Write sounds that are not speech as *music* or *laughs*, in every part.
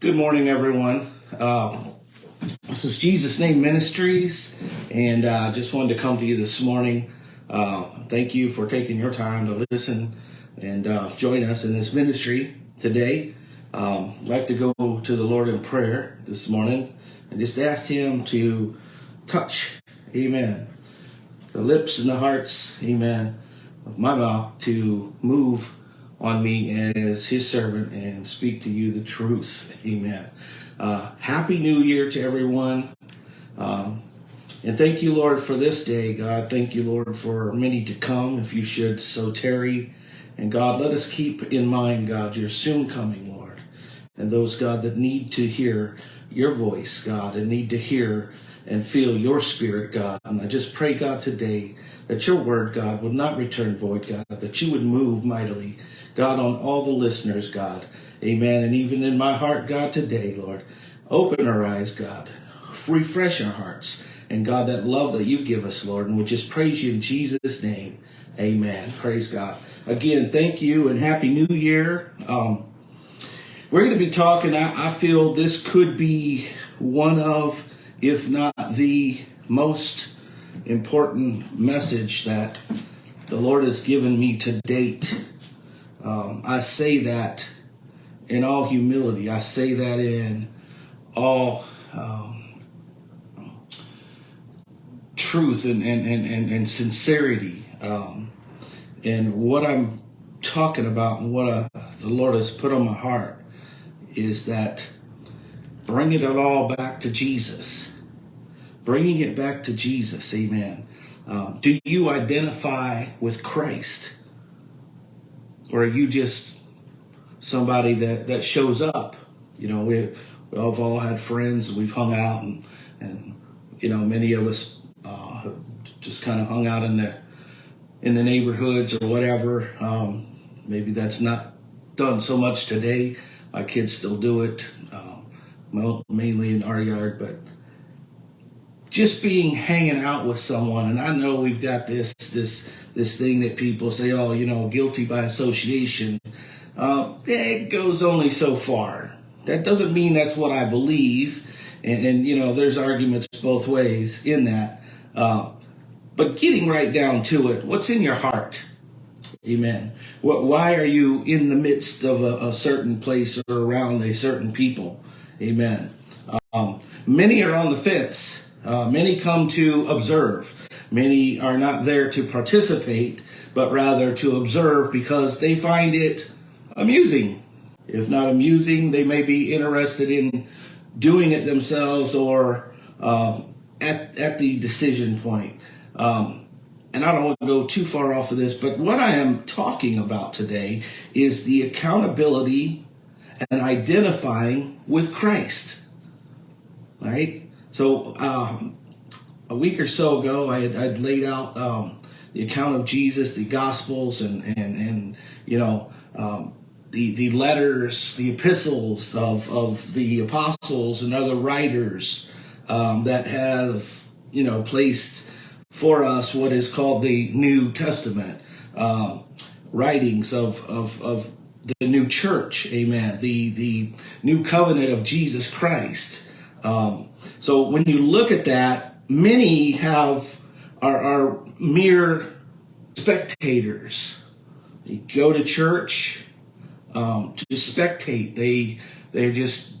Good morning, everyone. Uh, this is Jesus Name Ministries, and I uh, just wanted to come to you this morning. Uh, thank you for taking your time to listen and uh, join us in this ministry today. Um, I'd like to go to the Lord in prayer this morning and just ask Him to touch, amen, the lips and the hearts, amen, of my mouth to move on me as his servant and speak to you the truth. Amen. Uh, happy New Year to everyone. Um, and thank you, Lord, for this day, God. Thank you, Lord, for many to come, if you should so tarry. And God, let us keep in mind, God, your soon coming, Lord. And those, God, that need to hear your voice, God, and need to hear and feel your spirit, God. And I just pray, God, today that your word, God, would not return void, God, that you would move mightily God, on all the listeners, God. Amen. And even in my heart, God, today, Lord, open our eyes, God. Refresh our hearts. And God, that love that you give us, Lord, and we just praise you in Jesus' name. Amen. Praise God. Again, thank you and Happy New Year. Um, we're going to be talking, I, I feel this could be one of, if not the most important message that the Lord has given me to date um, I say that in all humility. I say that in all um, truth and, and, and, and, sincerity. Um, and what I'm talking about and what uh, the Lord has put on my heart is that bringing it all back to Jesus. Bringing it back to Jesus. Amen. Um, do you identify with Christ? Or are you just somebody that, that shows up? You know, we, we've all had friends, and we've hung out, and, and you know, many of us uh, just kind of hung out in the in the neighborhoods or whatever. Um, maybe that's not done so much today. My kids still do it, uh, mainly in our yard, but just being hanging out with someone. And I know we've got this this this thing that people say, oh, you know, guilty by association. Uh, it goes only so far. That doesn't mean that's what I believe. And, and you know, there's arguments both ways in that. Uh, but getting right down to it, what's in your heart? Amen. What, why are you in the midst of a, a certain place or around a certain people? Amen. Um, many are on the fence. Uh, many come to observe. Many are not there to participate, but rather to observe because they find it amusing. If not amusing, they may be interested in doing it themselves or uh, at, at the decision point. Um, and I don't want to go too far off of this, but what I am talking about today is the accountability and identifying with Christ. Right? So, um, a week or so ago, I had I'd laid out um, the account of Jesus, the Gospels, and and and you know um, the the letters, the epistles of of the apostles and other writers um, that have you know placed for us what is called the New Testament um, writings of of of the new church, amen. The the new covenant of Jesus Christ. Um, so when you look at that many have are, are mere spectators. They go to church um, to spectate. They they're just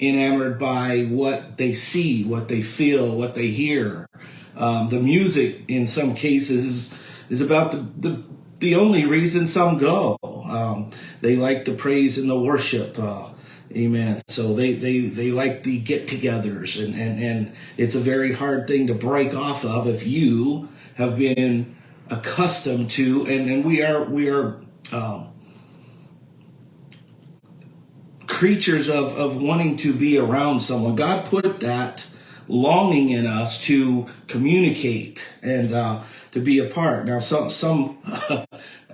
enamored by what they see, what they feel, what they hear. Um, the music, in some cases, is about the, the the only reason some go. Um, they like the praise and the worship. Uh, Amen. So they, they, they like the get togethers and, and, and it's a very hard thing to break off of if you have been accustomed to, and, and we are, we are, um, creatures of, of wanting to be around someone. God put that longing in us to communicate and, uh, to be apart. Now, some, some,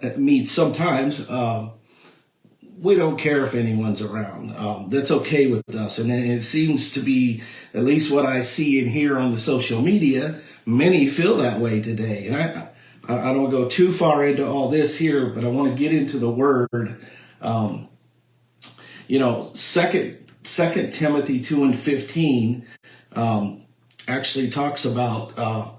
*laughs* me sometimes, uh, we don't care if anyone's around. Um, that's okay with us. And it seems to be, at least what I see and hear on the social media, many feel that way today. And I, I don't go too far into all this here, but I want to get into the word. Um, you know, second Second Timothy two and fifteen um, actually talks about uh,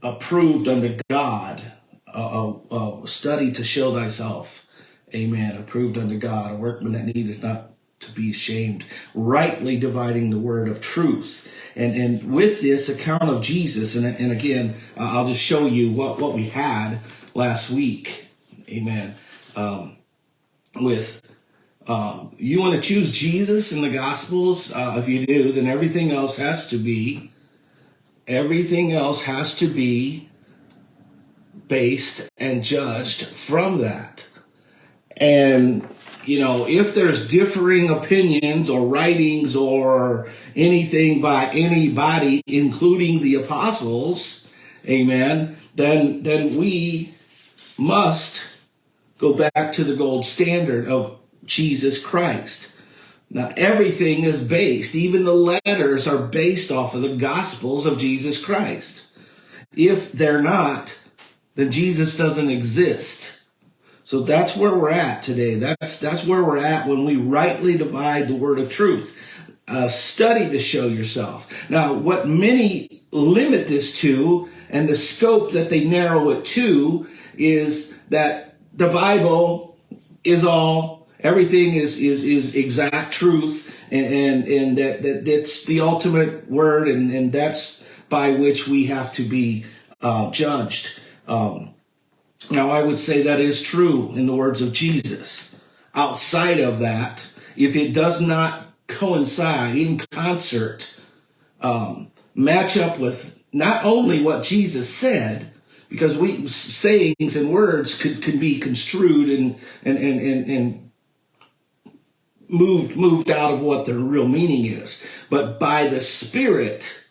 approved unto God, a, a, a study to show thyself. Amen. Approved unto God, a workman that needeth not to be ashamed, rightly dividing the word of truth. And and with this account of Jesus, and, and again, uh, I'll just show you what, what we had last week. Amen. Um, with um, you want to choose Jesus in the Gospels? Uh, if you do, then everything else has to be, everything else has to be based and judged from that. And, you know, if there's differing opinions or writings or anything by anybody, including the apostles, amen, then, then we must go back to the gold standard of Jesus Christ. Now, everything is based, even the letters are based off of the Gospels of Jesus Christ. If they're not, then Jesus doesn't exist. So that's where we're at today. That's, that's where we're at when we rightly divide the word of truth. Uh, study to show yourself. Now, what many limit this to and the scope that they narrow it to is that the Bible is all everything is is is exact truth and and, and that, that that's the ultimate word and and that's by which we have to be uh, judged um, now i would say that is true in the words of jesus outside of that if it does not coincide in concert um, match up with not only what jesus said because we sayings and words could, could be construed and and and and, and moved moved out of what their real meaning is, but by the spirit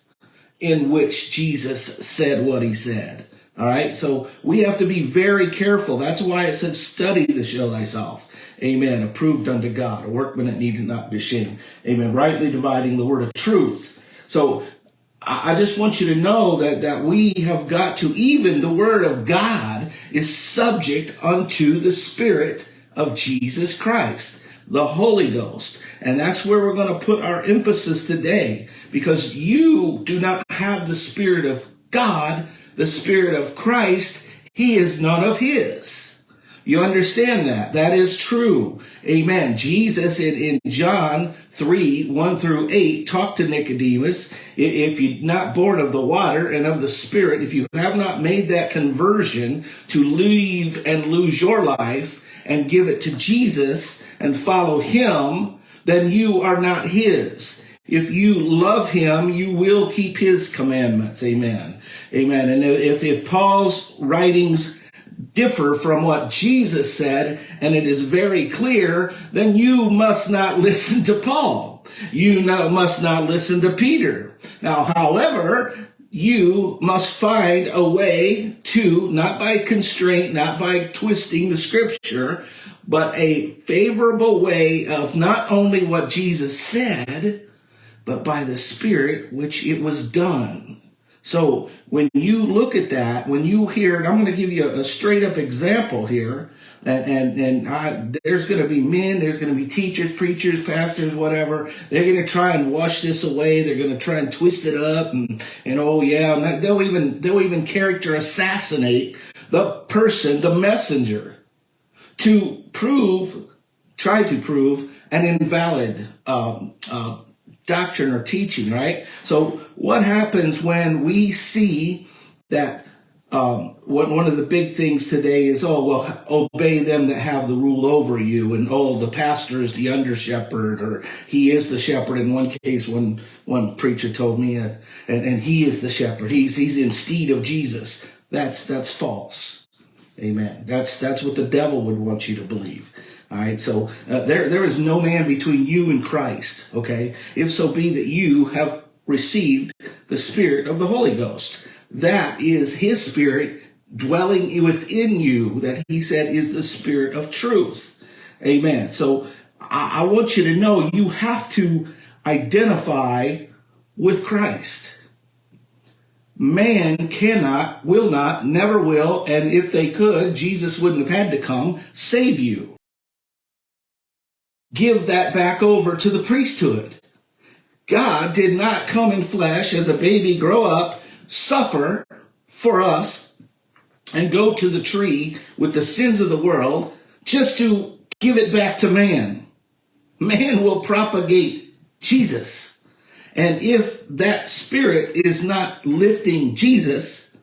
in which Jesus said what he said. All right. So we have to be very careful. That's why it says, study to show thyself. Amen. Approved unto God, a workman that needed not be ashamed. Amen. Rightly dividing the word of truth. So I just want you to know that, that we have got to, even the word of God is subject unto the spirit of Jesus Christ the Holy Ghost. And that's where we're going to put our emphasis today because you do not have the Spirit of God, the Spirit of Christ. He is none of His. You understand that? That is true. Amen. Jesus in, in John 3, 1 through 8, talked to Nicodemus. If you're not born of the water and of the Spirit, if you have not made that conversion to leave and lose your life, and give it to Jesus and follow him, then you are not his. If you love him, you will keep his commandments. Amen. Amen. And if, if Paul's writings differ from what Jesus said, and it is very clear, then you must not *laughs* listen to Paul. You know, must not listen to Peter. Now, however, you must find a way to, not by constraint, not by twisting the scripture, but a favorable way of not only what Jesus said, but by the Spirit, which it was done. So when you look at that, when you hear I'm going to give you a, a straight up example here and and, and I, there's going to be men, there's going to be teachers, preachers, pastors, whatever. They're going to try and wash this away. They're going to try and twist it up, and and oh yeah, and they'll even they'll even character assassinate the person, the messenger, to prove, try to prove an invalid um, uh, doctrine or teaching. Right. So what happens when we see that? um, one of the big things today is, oh, well, obey them that have the rule over you. And, oh, the pastor is the under shepherd or he is the shepherd. In one case, one, one preacher told me, uh, and, and he is the shepherd. He's, he's instead of Jesus. That's, that's false. Amen. That's, that's what the devil would want you to believe. All right. So uh, there, there is no man between you and Christ. Okay. If so be that you have received the spirit of the Holy Ghost. That is his spirit dwelling within you that he said is the spirit of truth. Amen. So I, I want you to know you have to identify with Christ. Man cannot, will not, never will, and if they could, Jesus wouldn't have had to come save you. Give that back over to the priesthood. God did not come in flesh as a baby, grow up, suffer for us, and go to the tree with the sins of the world just to give it back to man. Man will propagate Jesus. And if that spirit is not lifting Jesus,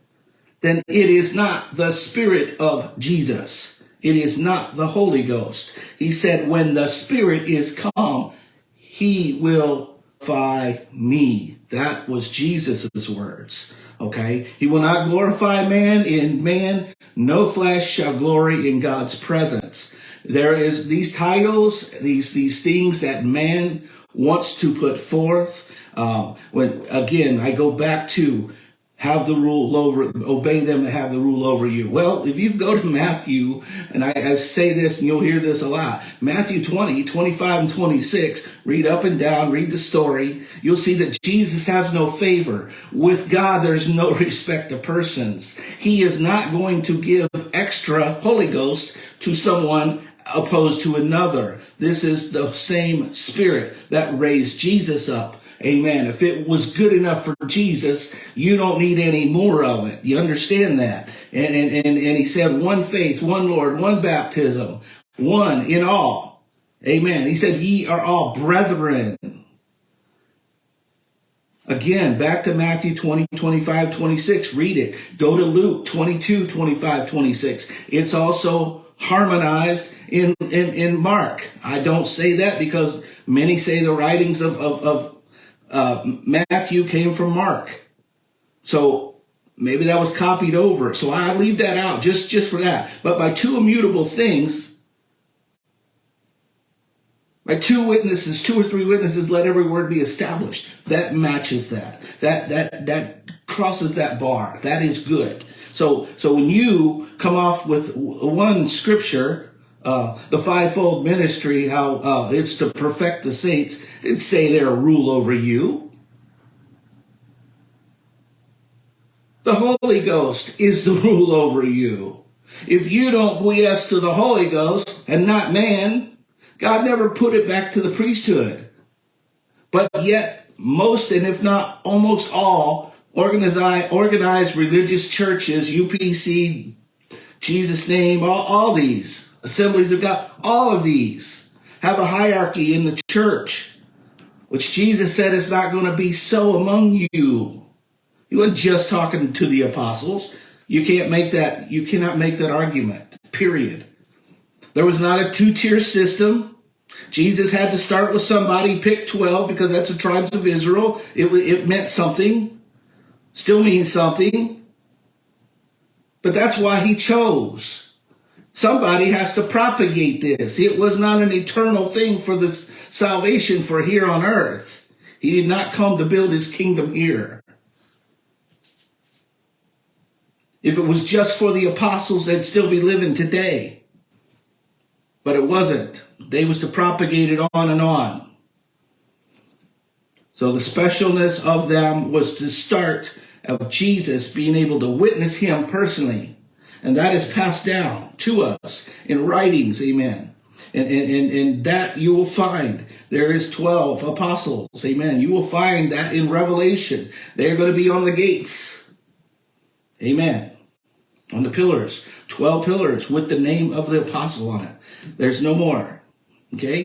then it is not the spirit of Jesus. It is not the Holy Ghost. He said, when the spirit is come, he will glorify me. That was Jesus' words. Okay. He will not glorify man in man. No flesh shall glory in God's presence. There is these titles, these, these things that man wants to put forth. Um, when again, I go back to have the rule over, obey them to have the rule over you. Well, if you go to *laughs* Matthew, and I, I, say this and you'll hear this a lot, Matthew 20, 25 and 26, read up and down, read the story. You'll see that Jesus has no favor. With God, there's no *laughs* respect to persons. He is not going to give extra Holy Ghost to someone opposed to another. This is the same spirit that raised Jesus up Amen. If it was good enough for Jesus, you don't need any more of it. You understand that? And, and, and, and he said, one faith, one Lord, one baptism, one in all. Amen. He said, ye are all brethren. Again, back to Matthew 20, 25, 26. Read it. Go to Luke 22, 25, 26. It's also harmonized in, in, in Mark. I don't say that because many say the writings of, of, of uh, Matthew came from Mark. So maybe that was copied over. So I leave that out just, just for that. But by two immutable things, by two witnesses, two or three witnesses, let every word be established. That matches that. That that that crosses that bar. That is good. So so when you come off with one scripture uh, the fivefold ministry, how uh, it's to perfect the saints and say they're rule over you. The Holy Ghost is the *laughs* rule over you. If you don't acquiesce to the Holy Ghost and not man, God never put it back to the priesthood. But yet, most and if not almost all organized, organized religious churches, UPC, Jesus name, all, all these, Assemblies of God, all of these have a hierarchy in the church, which Jesus said is not going to be so among you. He wasn't just talking to the apostles. You can't make that, you cannot make that argument, period. There was not a two-tier system. Jesus had to start with somebody, pick 12 because that's the tribes of Israel. It, it meant something, still means something. But that's why he chose. Somebody has to propagate this. It was not an eternal thing for the salvation for here on earth. He did not come to build his kingdom here. If it was just for the apostles, they'd still be living today. But it wasn't. They was to propagate it on and on. So the specialness of them was to start of Jesus being able to witness him personally and that is passed down to us in writings, amen. And, and, and, and that you will find. There is 12 apostles, amen. You will find that in Revelation. They're going to be on the gates, amen. On the pillars, 12 pillars with the name of the apostle on it. There's no more, okay?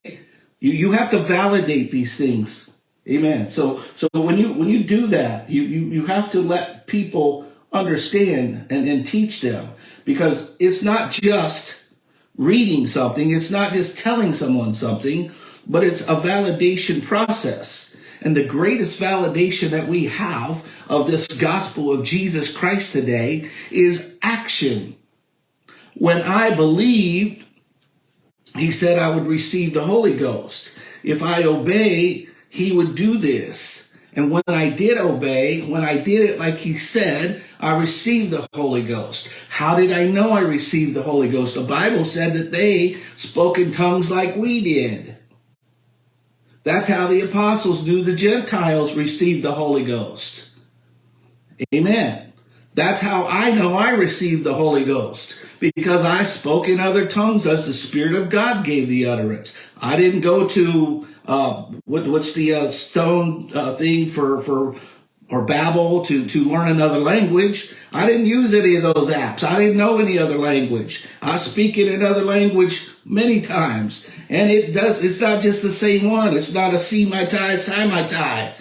You, you have to validate these things, amen. So, so when you, when you do that, you, you, you have to let people understand and, and teach them because it's not just reading something, it's not just telling someone something, but it's a validation process. And the greatest validation that we have of this gospel of Jesus Christ today is action. When I believed, he said I would receive the Holy Ghost. If I obey, he would do this. And when I did obey, when I did it like he said, I received the Holy Ghost. How did I know I received the Holy Ghost? The Bible said that they spoke in tongues like we did. That's how the apostles knew the Gentiles received the Holy Ghost. Amen. That's how I know I received the Holy Ghost because I spoke in other tongues as the Spirit of God gave the utterance. I didn't go to uh, what, what's the uh, stone uh, thing for for or Babbel to to learn another language. I didn't use any of those apps. I didn't know any other language. I speak in another language many times, and it does. It's not just the same one. It's not a see my tie, tie my tie.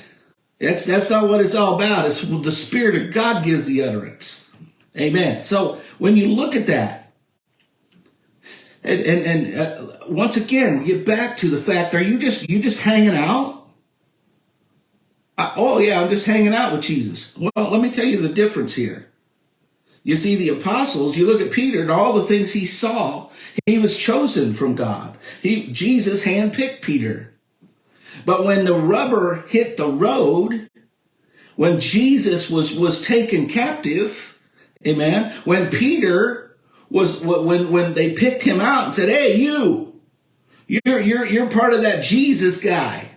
That's that's not what it's all about. It's the Spirit of God gives the utterance. Amen. So when you look at that, and and, and uh, once again, get back to the fact: Are you just you just hanging out? Uh, oh yeah, I'm just hanging out with Jesus. Well, let me tell you the difference here. You see, the apostles. You look at Peter and all the things he saw. He was chosen from God. He Jesus handpicked Peter. But when the rubber hit the road, when Jesus was, was taken captive, amen, when Peter was, when, when they picked him out and said, hey, you, you're, you're, you're part of that Jesus guy.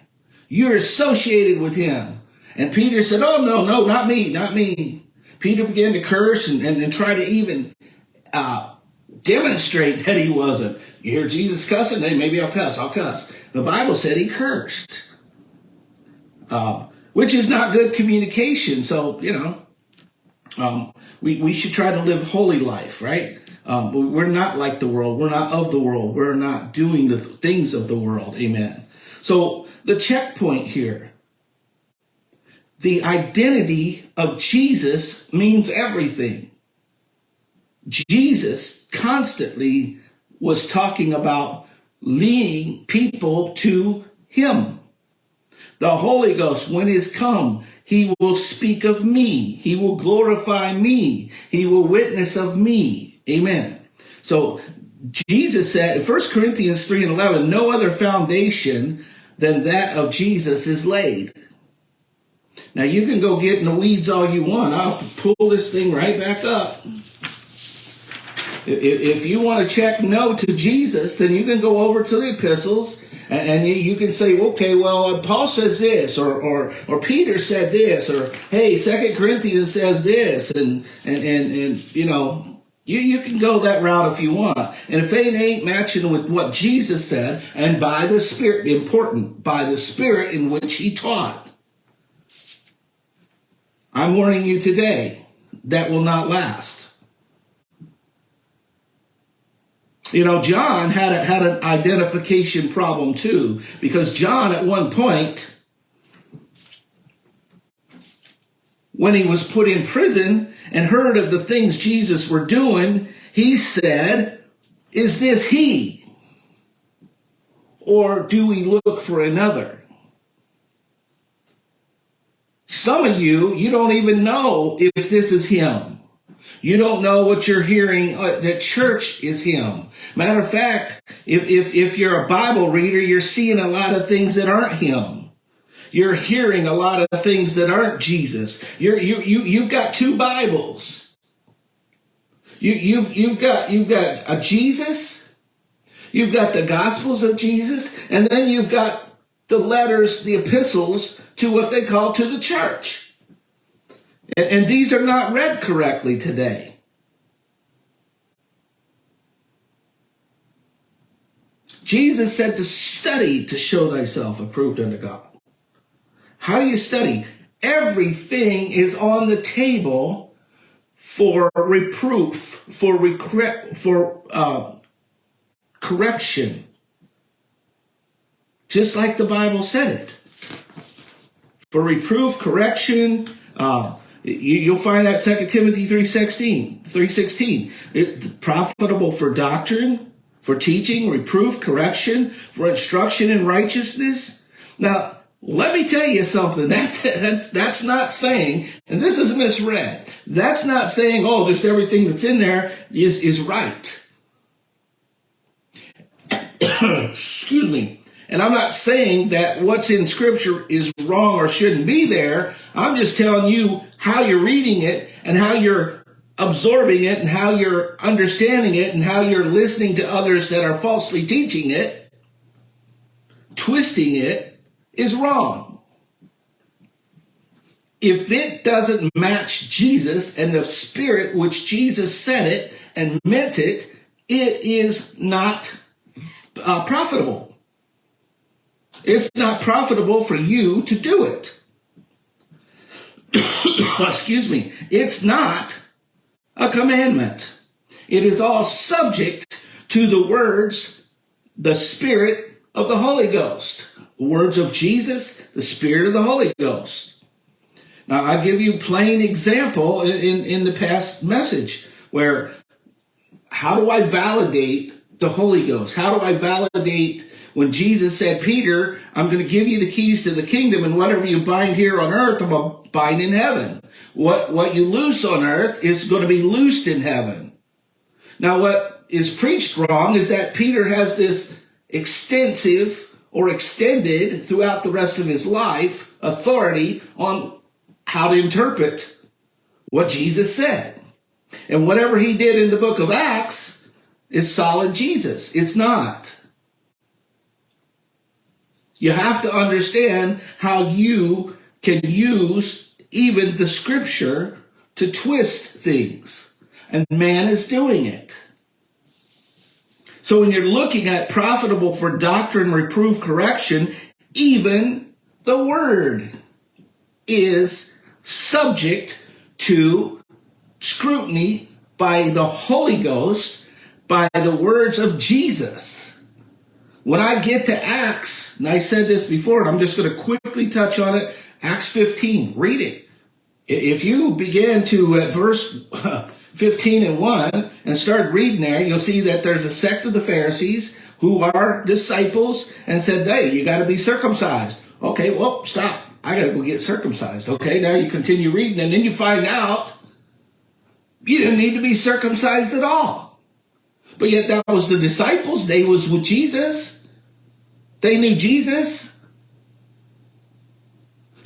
You're associated with him. And Peter said, oh, no, no, not me, not me. Peter began to curse and, and, and try to even uh, demonstrate that he wasn't. You hear Jesus cussing? Hey, maybe I'll cuss. I'll cuss. The Bible said he cursed, uh, which is not good communication. So, you know, um, we, we should try to live holy life, right? Um, we're not like the world. We're not of the world. We're not doing the things of the world. Amen. So the checkpoint here, the identity of Jesus means everything. Jesus constantly was talking about leading people to him. The Holy Ghost, when he's come, he will speak of me. He will glorify me. He will witness of me. Amen. So Jesus said in 1 Corinthians 3 and 11, no other foundation than that of Jesus is laid. Now you can go get in the weeds all you want. I'll pull this thing right back up. If you want to check no to Jesus, then you can go over to the epistles and you can say, okay, well, uh, Paul says this, or, or, or Peter said this, or hey, Second Corinthians says this, and, and, and, and you know, you, you can go that route if you want. And if it ain't matching with what Jesus said, and by the Spirit, important, by the Spirit in which he taught, I'm warning you today, that will not last. You know, John had a, had an identification problem too, because John at one point, when he was put in prison and heard of the things Jesus were doing, he said, is this he? Or do we look for another? Some of you, you don't even know if this is him. You don't know what you're hearing uh, that church is him. Matter of fact, if, if, if you're a Bible reader, you're seeing a lot of things that aren't him. You're hearing a lot of things that aren't Jesus. You're, you, you, you've got two Bibles. You, you've, you've got, you've got a Jesus. You've got the Gospels of Jesus. And then you've got the letters, the epistles to what they call to the church. And, and these are not read correctly today. Jesus said to study to show thyself approved unto God. How do you study? Everything is on the table for reproof, for recre- for uh, correction, just like the Bible said it. For reproof, correction, uh, you, will find that 2 Timothy 3.16, 3.16. It, profitable for doctrine, for teaching, reproof, correction, for instruction in righteousness. Now, let me tell you something. *laughs* That, that, that's not saying, and this is misread, that's not saying, oh, just everything that's in there is, is right. *coughs* Excuse me. And I'm not saying that what's in scripture is wrong or shouldn't be there. I'm just telling you how you're reading it and how you're absorbing it and how you're understanding it and how you're listening to others that are falsely teaching it, twisting it is wrong. if it doesn't match Jesus and the spirit which Jesus said it and meant it, it is not uh, profitable. It's not profitable for you to do it. *coughs* Excuse me. It's not a commandment. It is all subject to the words, the Spirit of the Holy Ghost. The words of Jesus, the Spirit of the Holy Ghost. Now, I give you plain example in, in, in the past message where how do I validate the Holy Ghost? How do I validate when Jesus said, Peter, I'm going to give you the keys to the kingdom and whatever you bind here on earth, I'm going to bind in heaven. What, what you loose on earth is going to be loosed in heaven. Now, what is preached wrong is that Peter has this extensive or extended throughout the rest of his life authority on how to interpret what Jesus said. And whatever he did in the book of Acts is solid Jesus. It's not. You have to understand how you can use even the scripture to twist things. And man is doing it. So when you're looking at profitable for doctrine, reproof, correction, even the word is subject to scrutiny by the Holy Ghost, by the words of Jesus. When I get to Acts, and I said this before, and I'm just going to quickly touch on it, Acts 15, read it. If you begin to at verse *laughs* 15 and 1 and start reading there, you'll see that there's a sect of the Pharisees who are disciples and said, hey, you got to be circumcised. Okay, well, stop. I got to go get circumcised. Okay, now you continue reading and then you find out you didn't need to be circumcised at all. But yet that was the disciples. They was with Jesus. They knew Jesus.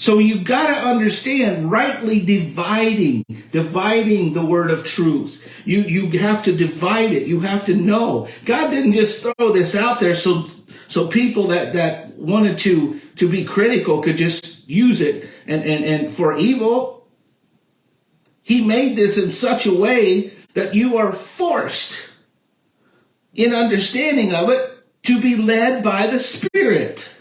So you got to understand rightly dividing, dividing the word of truth. You, you have to divide it. You have to know. God didn't just throw this out there so, so people that, that wanted to, to be critical could just use it and, and, and for evil. He made this in such a way that you are forced in understanding of it to be led by the Spirit.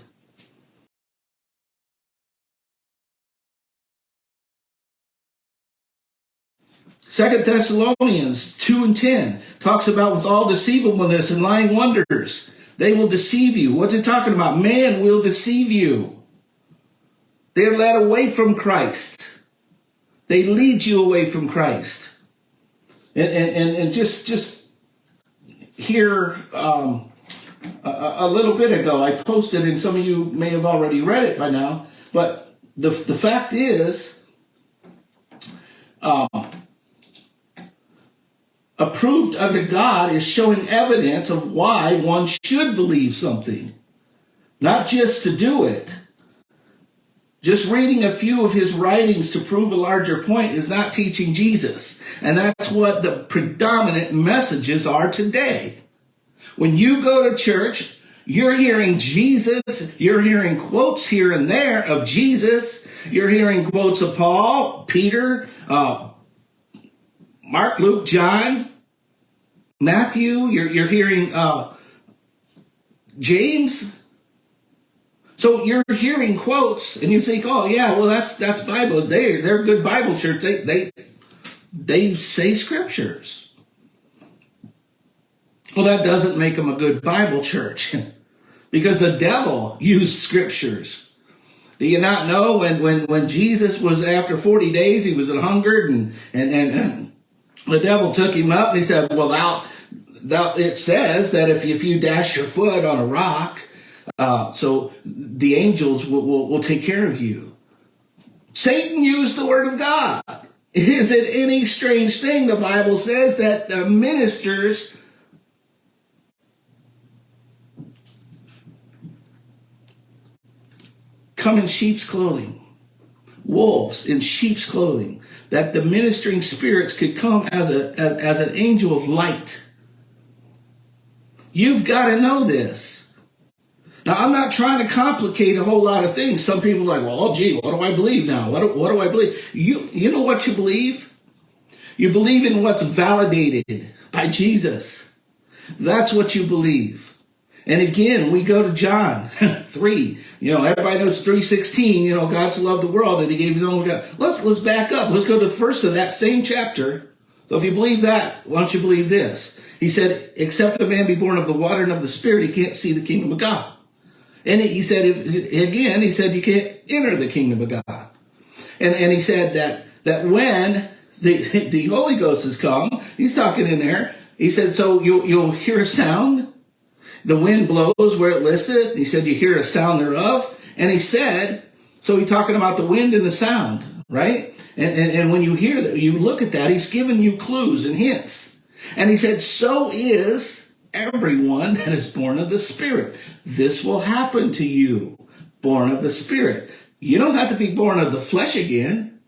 Second Thessalonians 2 and 10 talks about with all deceivableness and lying wonders, they will deceive you. What's it talking about? Man will deceive you. They're led away from Christ. They lead you away from Christ. And, and, and, just, just here um, a, a, little bit ago. I posted, and some of you may have already read it by now. But the the fact is, uh, approved under God is showing evidence of why one should believe something, not just to do it. Just reading a few of his writings to prove a larger point is not teaching Jesus. And that's what the predominant messages are today. When you go to church, you're hearing Jesus, you're hearing quotes here and there of Jesus, you're hearing quotes of Paul, Peter, uh, Mark, Luke, John, Matthew, you're, you're hearing uh, James, so you're hearing quotes and you think, oh yeah, well that's that's Bible. They they're good Bible church. They they they say scriptures. Well, that doesn't make them a good Bible church *laughs* because the devil used scriptures. Do you not know when, when, when Jesus was after 40 days, he was hungered and, and, and, and the devil took him up and he said, well, thou, thou, it says that if, if you dash your foot on a rock, uh, so the angels will, will, will take care of you. Satan used the word of God. Is it any strange thing? The Bible says that the ministers come in sheep's clothing, wolves in sheep's clothing, that the ministering spirits could come as, a, as, as an angel of light. You've got to know this. Now, I'm not trying to complicate a whole lot of things. Some people are like, well, oh, gee, what do I believe now? What do, what do I believe? You, you know what you believe? You believe in what's validated by Jesus. That's what you believe. And again, we go to John *laughs* 3. You know, everybody knows 316, you know, God's loved the world and he gave his only God. Let's let's back up. Let's go to the first of that same chapter. So if you believe that, why don't you believe this? He said, except a man be born of the water and of the spirit, he can't see the kingdom of God. And he said, if, again, he said, you can't enter the kingdom of God. And, and he said that, that when the, *laughs* the Holy Ghost has come, he's talking in there, he said, so you'll, you'll hear a sound. The wind blows where it listeth. He said, you hear a sound thereof. And he said, so he's talking about the wind and the sound, right? And, and, and when you hear that, you look at that, he's giving you clues and hints. And he said, so is everyone that is born of the Spirit. This will happen to you, born of the Spirit. You don't have to be born of the flesh again.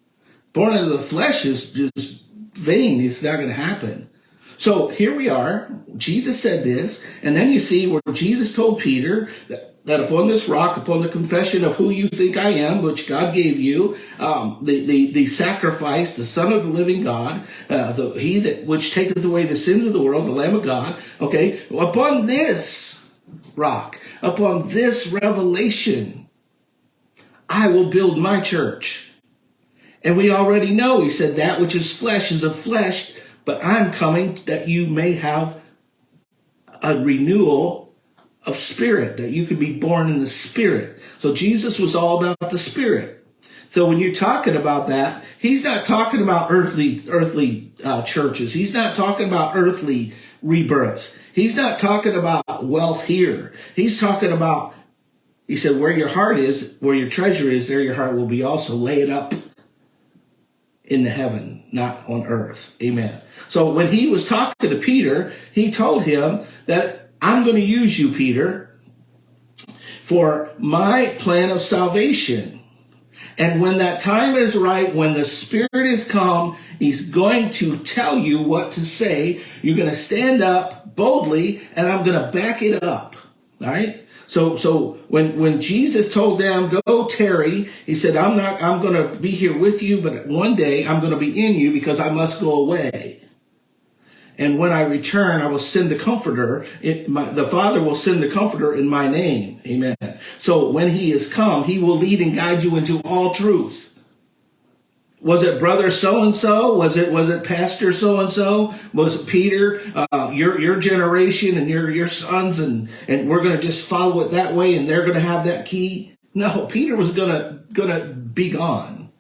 Born of the flesh is just vain. It's not going to happen. So here we are. Jesus said this. And then you see where Jesus told Peter that that upon this rock, upon the confession of who you think I am, which God gave you, um, the, the, the sacrifice, the Son of the living God, uh, the, he that which taketh away the sins of the world, the Lamb of God, okay, upon this rock, upon this revelation, I will build my church. And we already know, he said, that which is flesh is of flesh, but I'm coming that you may have a renewal of spirit, that you could be born in the spirit. So Jesus was all about the spirit. So when you're talking about that, he's not talking about earthly earthly uh, churches. He's not talking about earthly rebirth. He's not talking about wealth here. He's talking about, he said, where your heart is, where your treasure is, there your heart will be also. Lay it up in the heaven, not on earth. Amen. So when he was talking to Peter, he told him that I'm going to use you, Peter, for my plan of salvation. And when that time is right, when the Spirit is come, He's going to tell you what to say. You're going to stand up boldly, and I'm going to back it up. All right. So, so when, when Jesus told them, go tarry, he said, I'm not, I'm going to be here with you, but one day I'm going to be in you because I must go away. And when I return, I will send the comforter. It, my, the Father will send the comforter in my name. Amen. So when he is come, he will lead and guide you into all truth. Was it brother so and so? Was it was it pastor so and so? Was it Peter? Uh, your your generation and your your sons and and we're going to just follow it that way and they're going to have that key? No, Peter was gonna gonna be gone.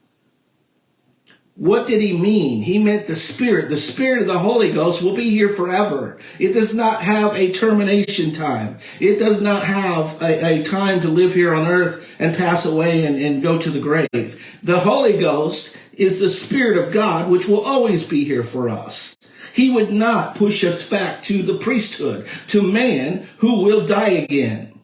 What did he mean? He meant the Spirit. The Spirit of the Holy Ghost will be here forever. It does not have a termination time. It does not have a, a time to live here on earth and pass away and, and go to the grave. The Holy Ghost is the Spirit of God, which will always be here for us. He would not push us back to the priesthood, to man who will die again,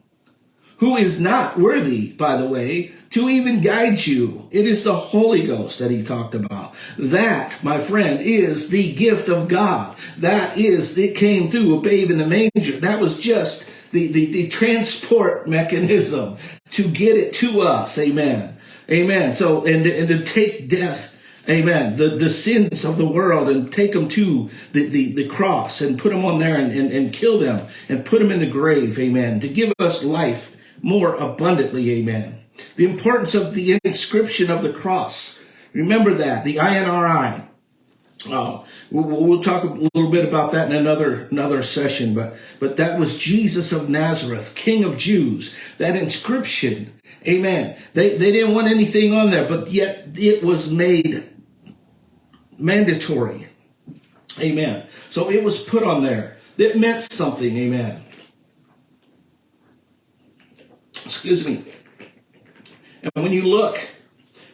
who is not worthy, by the way, to even guide you. It is the Holy Ghost that he talked about. That, my friend, is the gift of God. That is, it came through a babe in the manger. That was just the, the, the transport mechanism to get it to us. Amen. Amen. So, and, and to take death Amen. The, the sins of the world and take them to the, the, the cross and put them on there and, and, and kill them and put them in the grave. Amen. To give us life more abundantly. Amen. The importance of the inscription of the cross. Remember that, the INRI. Oh, we'll, we'll, talk a little bit about that in another another session, but but that was Jesus of Nazareth, King of Jews. That inscription, Amen. They they didn't want anything on there, but yet it was made mandatory, Amen. So it was put on there. It meant something, Amen. Excuse me. And when you look,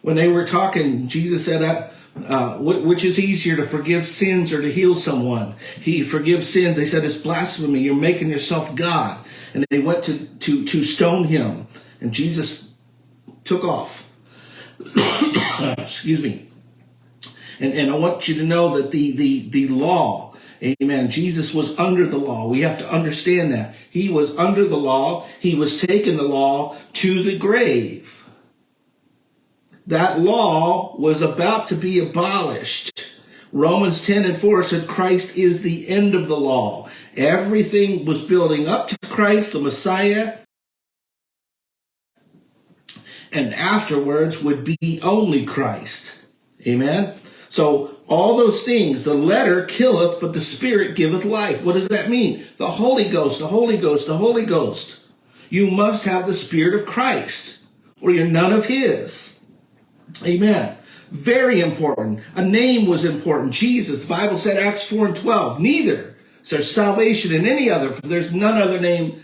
when they were talking, Jesus said, uh, uh, which is easier to forgive sins or to heal someone? He forgives sins. They said, it's blasphemy. You're making yourself God. And they went to, to, to stone him. And Jesus took off. *coughs* Excuse me. And, and I want you to know that the, the, the law Amen. Jesus was under the law. We have to understand that. He was under the law. He was taking the law to the grave. That law was about to be abolished. Romans 10 and 4 said Christ is the end of the law. Everything was building up to Christ, the Messiah, and afterwards would be only Christ. Amen. So all those things, the letter killeth, but the spirit giveth life. What does that mean? The Holy Ghost, the Holy Ghost, the Holy Ghost. You must have the spirit of Christ or you're none of his. Amen. Very important. A name was important. Jesus, the Bible said, Acts 4 and 12, neither is there salvation in any other, for there's none other name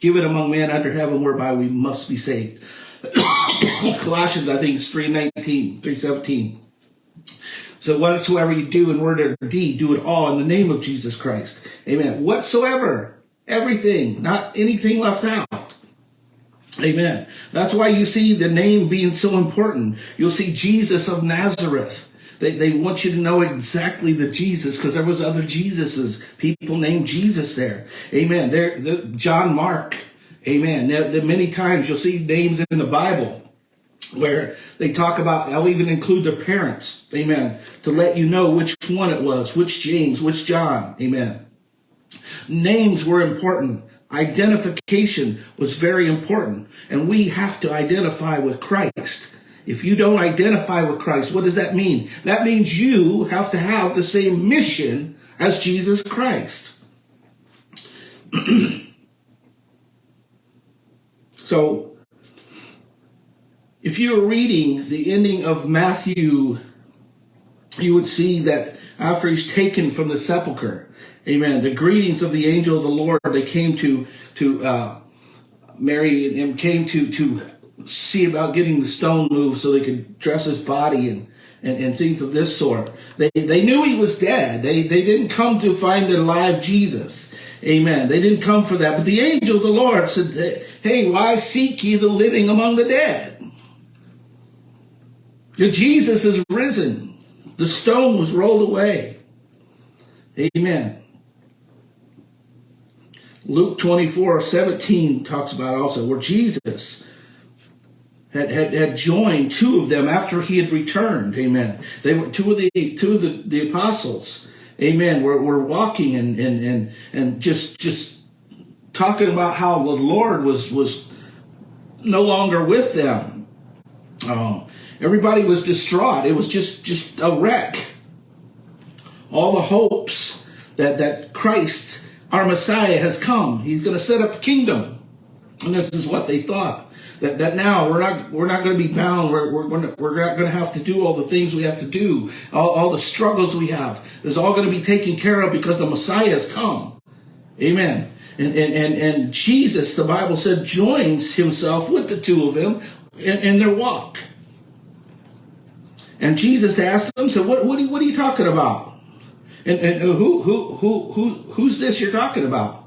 given among men under heaven whereby we must be saved. *laughs* Colossians, I think it's 319, 317. So whatsoever you do in word or deed, do it all in the name of Jesus Christ. Amen. Whatsoever, everything, not anything left out. Amen. That's why you see the name being so important. You'll see Jesus of Nazareth. They, they want you to know exactly the Jesus because there was other Jesuses. People named Jesus there. Amen. There, the, John Mark. Amen. There, there, many times you'll see names in the Bible where they talk about, they'll even include their parents. Amen. To let you know which one it was, which James, which John. Amen. Names were important. Identification was very important. And we have to identify with Christ. If you don't identify with Christ, what does that mean? That means you have to have the same mission as Jesus Christ. *clears throat* so, if you were reading the ending of Matthew, you would see that after he's taken from the sepulchre, amen, the greetings of the angel of the Lord, they came to, to uh, Mary and came to, to see about getting the stone moved so they could dress his body and, and, and things of this sort. They, they knew he was dead. They, they didn't come to find a live Jesus. Amen. They didn't come for that. But the angel of the Lord said, hey, why seek ye the living among the dead? Jesus is risen. The stone was rolled away. Amen. Luke 24, 17 talks about also where Jesus had, had, had joined two of them after he had returned. Amen. They were two of the two of the, the apostles. Amen. Were, were walking and, and, and, and just just talking about how the Lord was was no longer with them. Um, everybody was distraught. It was just just a wreck. All the hopes that that Christ, our Messiah, has come. He's going to set up a kingdom. And this is what they thought that, that now we're not we're not going to be bound. We're we're we're not going to have to do all the things we have to do. All, all the struggles we have is all going to be taken care of because the Messiah has come. Amen. And and and, and Jesus, the Bible said, joins himself with the two of them in, in their walk. And Jesus asked them, "So what what are, you, what are you talking about? And, and who who who who who's this you're talking about?"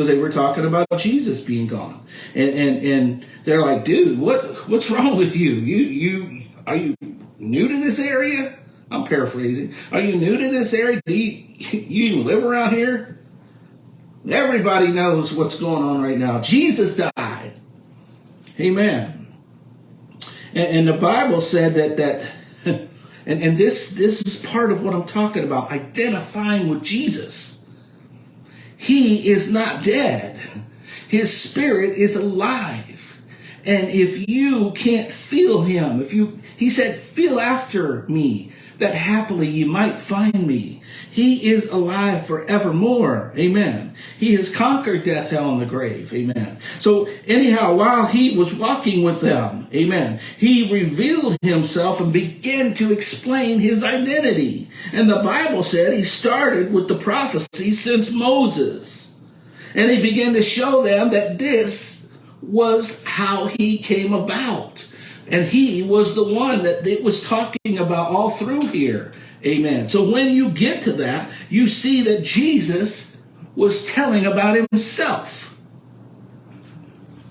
because they were talking about Jesus being gone. And, and, and they're like, dude, what, what's wrong with you? You, you, are you new to this area? I'm paraphrasing. Are you new to this area? Do you, you live around here? Everybody knows what's going on right now. Jesus died. Amen. And, and the Bible said that, that, and, and this, this is part of what I'm talking about, identifying with Jesus. He is not dead. His spirit is alive. And if you can't feel him, if you, he said, feel after me, that happily you might find me. He is alive forevermore. Amen. He has conquered death, hell, and the grave. Amen. So anyhow, while he was walking with them, amen, he revealed himself and began to explain his identity. And the Bible said he started with the prophecy since Moses. And he began to show them that this was how he came about. And he was the one that it was talking about all through here. Amen. So when you get to that, you see that Jesus was telling about himself.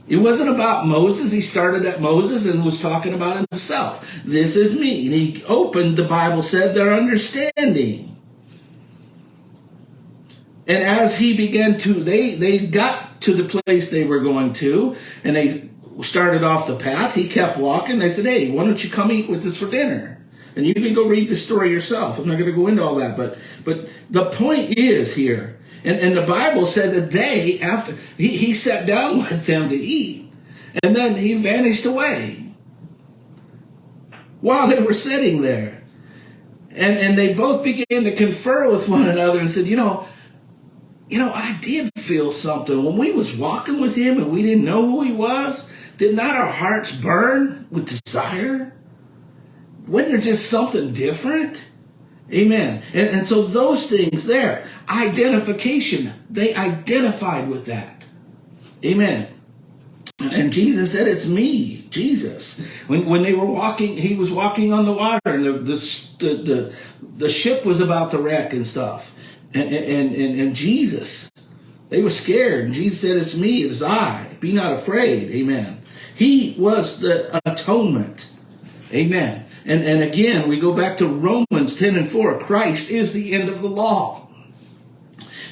It wasn't about Moses. He started at Moses and was talking about himself. This is me. And he opened, the Bible said, their understanding. And as he began to, they, they got to the place they were going to, and they started off the path. He kept walking. They said, Hey, why don't you come eat with us for dinner? And you can go read the story yourself. I'm not going to go into all that, but, but the point is here, and, and the Bible said that they, after, he, he sat down *laughs* with them to eat, and then he vanished away while they were sitting there. And, and they both began to confer with one another and said, you know, you know, I did feel something when we was walking with him and we didn't know who he was. Did not our hearts burn with desire? Wasn't there just something different? Amen. And, and so those things there, identification, they identified with that. Amen. And Jesus said, It's me, Jesus. When, when they were walking, he was walking on the water, and the, the, the, the ship was about to wreck and stuff. And, and, and, and Jesus, they were scared. And Jesus said, It's me, it's I. Be not afraid. Amen. He was the atonement. Amen. And, and again, we go back to Romans 10 and 4. Christ is the end of the law.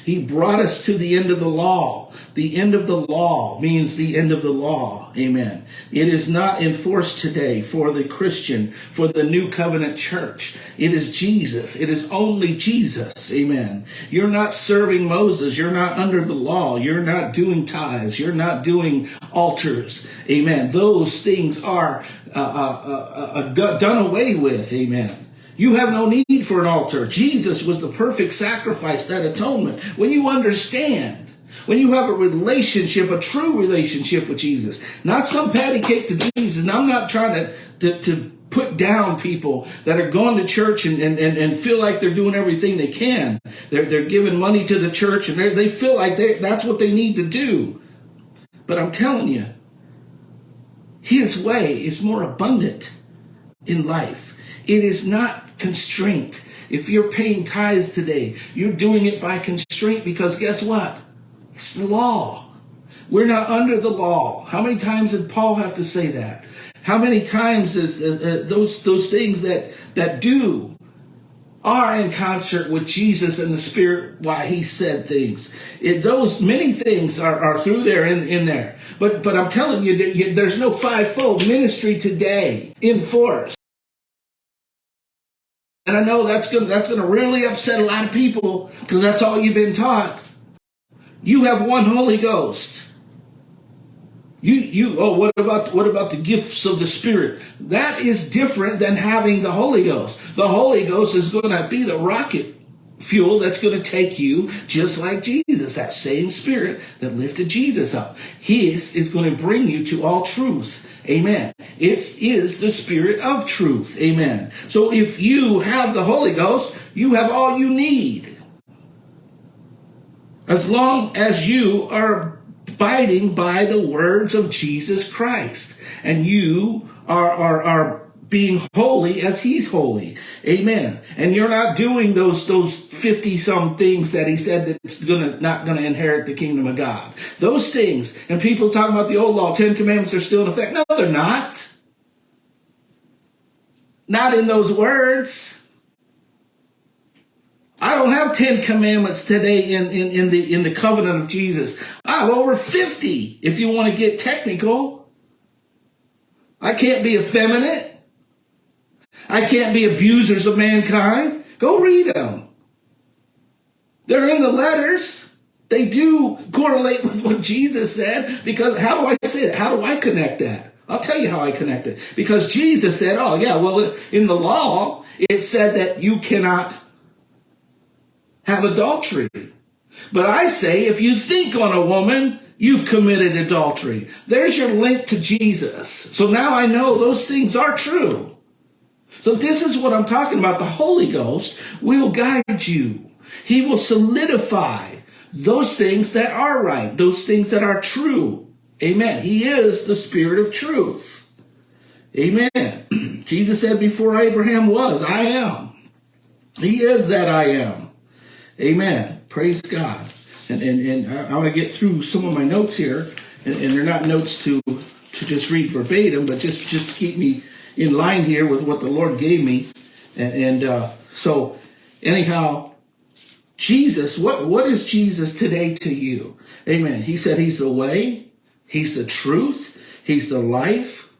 He brought us to the end of the law. The end of the law means the end of the law. Amen. It is not enforced today for the Christian, for the new covenant church. It is Jesus. It is only Jesus. Amen. You're not serving Moses. You're not under the law. You're not doing tithes. You're not doing altars. Amen. Those things are uh, uh, uh, uh done away with. Amen. You have no need for an altar. Jesus was the perfect sacrifice, that atonement. When you understand when you have a relationship, a true relationship with Jesus, not some patty cake to Jesus. And I'm not trying to, to, to put down people that are going to church and, and, and, and, feel like they're doing everything they can. They're, they're giving money to the church and they feel like that's what they need to do. But I'm telling you, his way is more abundant in life. It is not constraint. If you're paying tithes today, you're doing it by constraint because guess what? It's the law. We're not under the law. How many times did Paul have to say that? How many times is uh, uh, those those things that that do are in concert with Jesus and the Spirit why he said things. It, those many things are, are through there in, in there. But but I'm telling you, there's no fivefold ministry today in force. And I know that's gonna that's gonna really upset a lot of people because that's all you've been taught. You have one Holy Ghost. You you oh what about what about the gifts of the Spirit? That is different than having the Holy Ghost. The Holy Ghost is going to be the rocket fuel that's going to take you just like Jesus, that same spirit that lifted Jesus up. His is going to bring you to all truth. Amen. It is the spirit of truth. Amen. So if you have the Holy Ghost, you have all you need. As long as you are abiding by the words of Jesus Christ and you are, are, are being holy as he's holy. Amen. And you're not doing those, those 50 some things that he said that it's gonna, not gonna inherit the kingdom of God. Those things. And people talking about the old law, 10 commandments are still in effect. No, they're not. Not in those words. I don't have 10 commandments today in, in, in, the, in the covenant of Jesus. I have over 50 if you want to get technical. I can't be effeminate. I can't be abusers of mankind. Go read them. They're in the letters. They do correlate with what Jesus said because how do I say it? How do I connect that? I'll tell you how I connect it. Because Jesus said, oh yeah, well in the law, it said that you cannot have adultery. But I say, if you think on a woman, you've committed adultery. There's your link to Jesus. So now I know those things are true. So this is what I'm talking about. The Holy Ghost will guide you. He will solidify those things that are right, those things that are true. Amen. He is the Spirit of truth. Amen. *clears throat* Jesus said, before Abraham was, I am. He is that I am. Amen. Praise God. And, and, and I, want to get through some of my notes here, and, and they're not notes to, to just read verbatim, but just, just to keep me in line here with what the Lord gave me. And, and uh, so, anyhow, Jesus, what, what is Jesus today to you? Amen. He said he's the way, he's the truth, he's the life,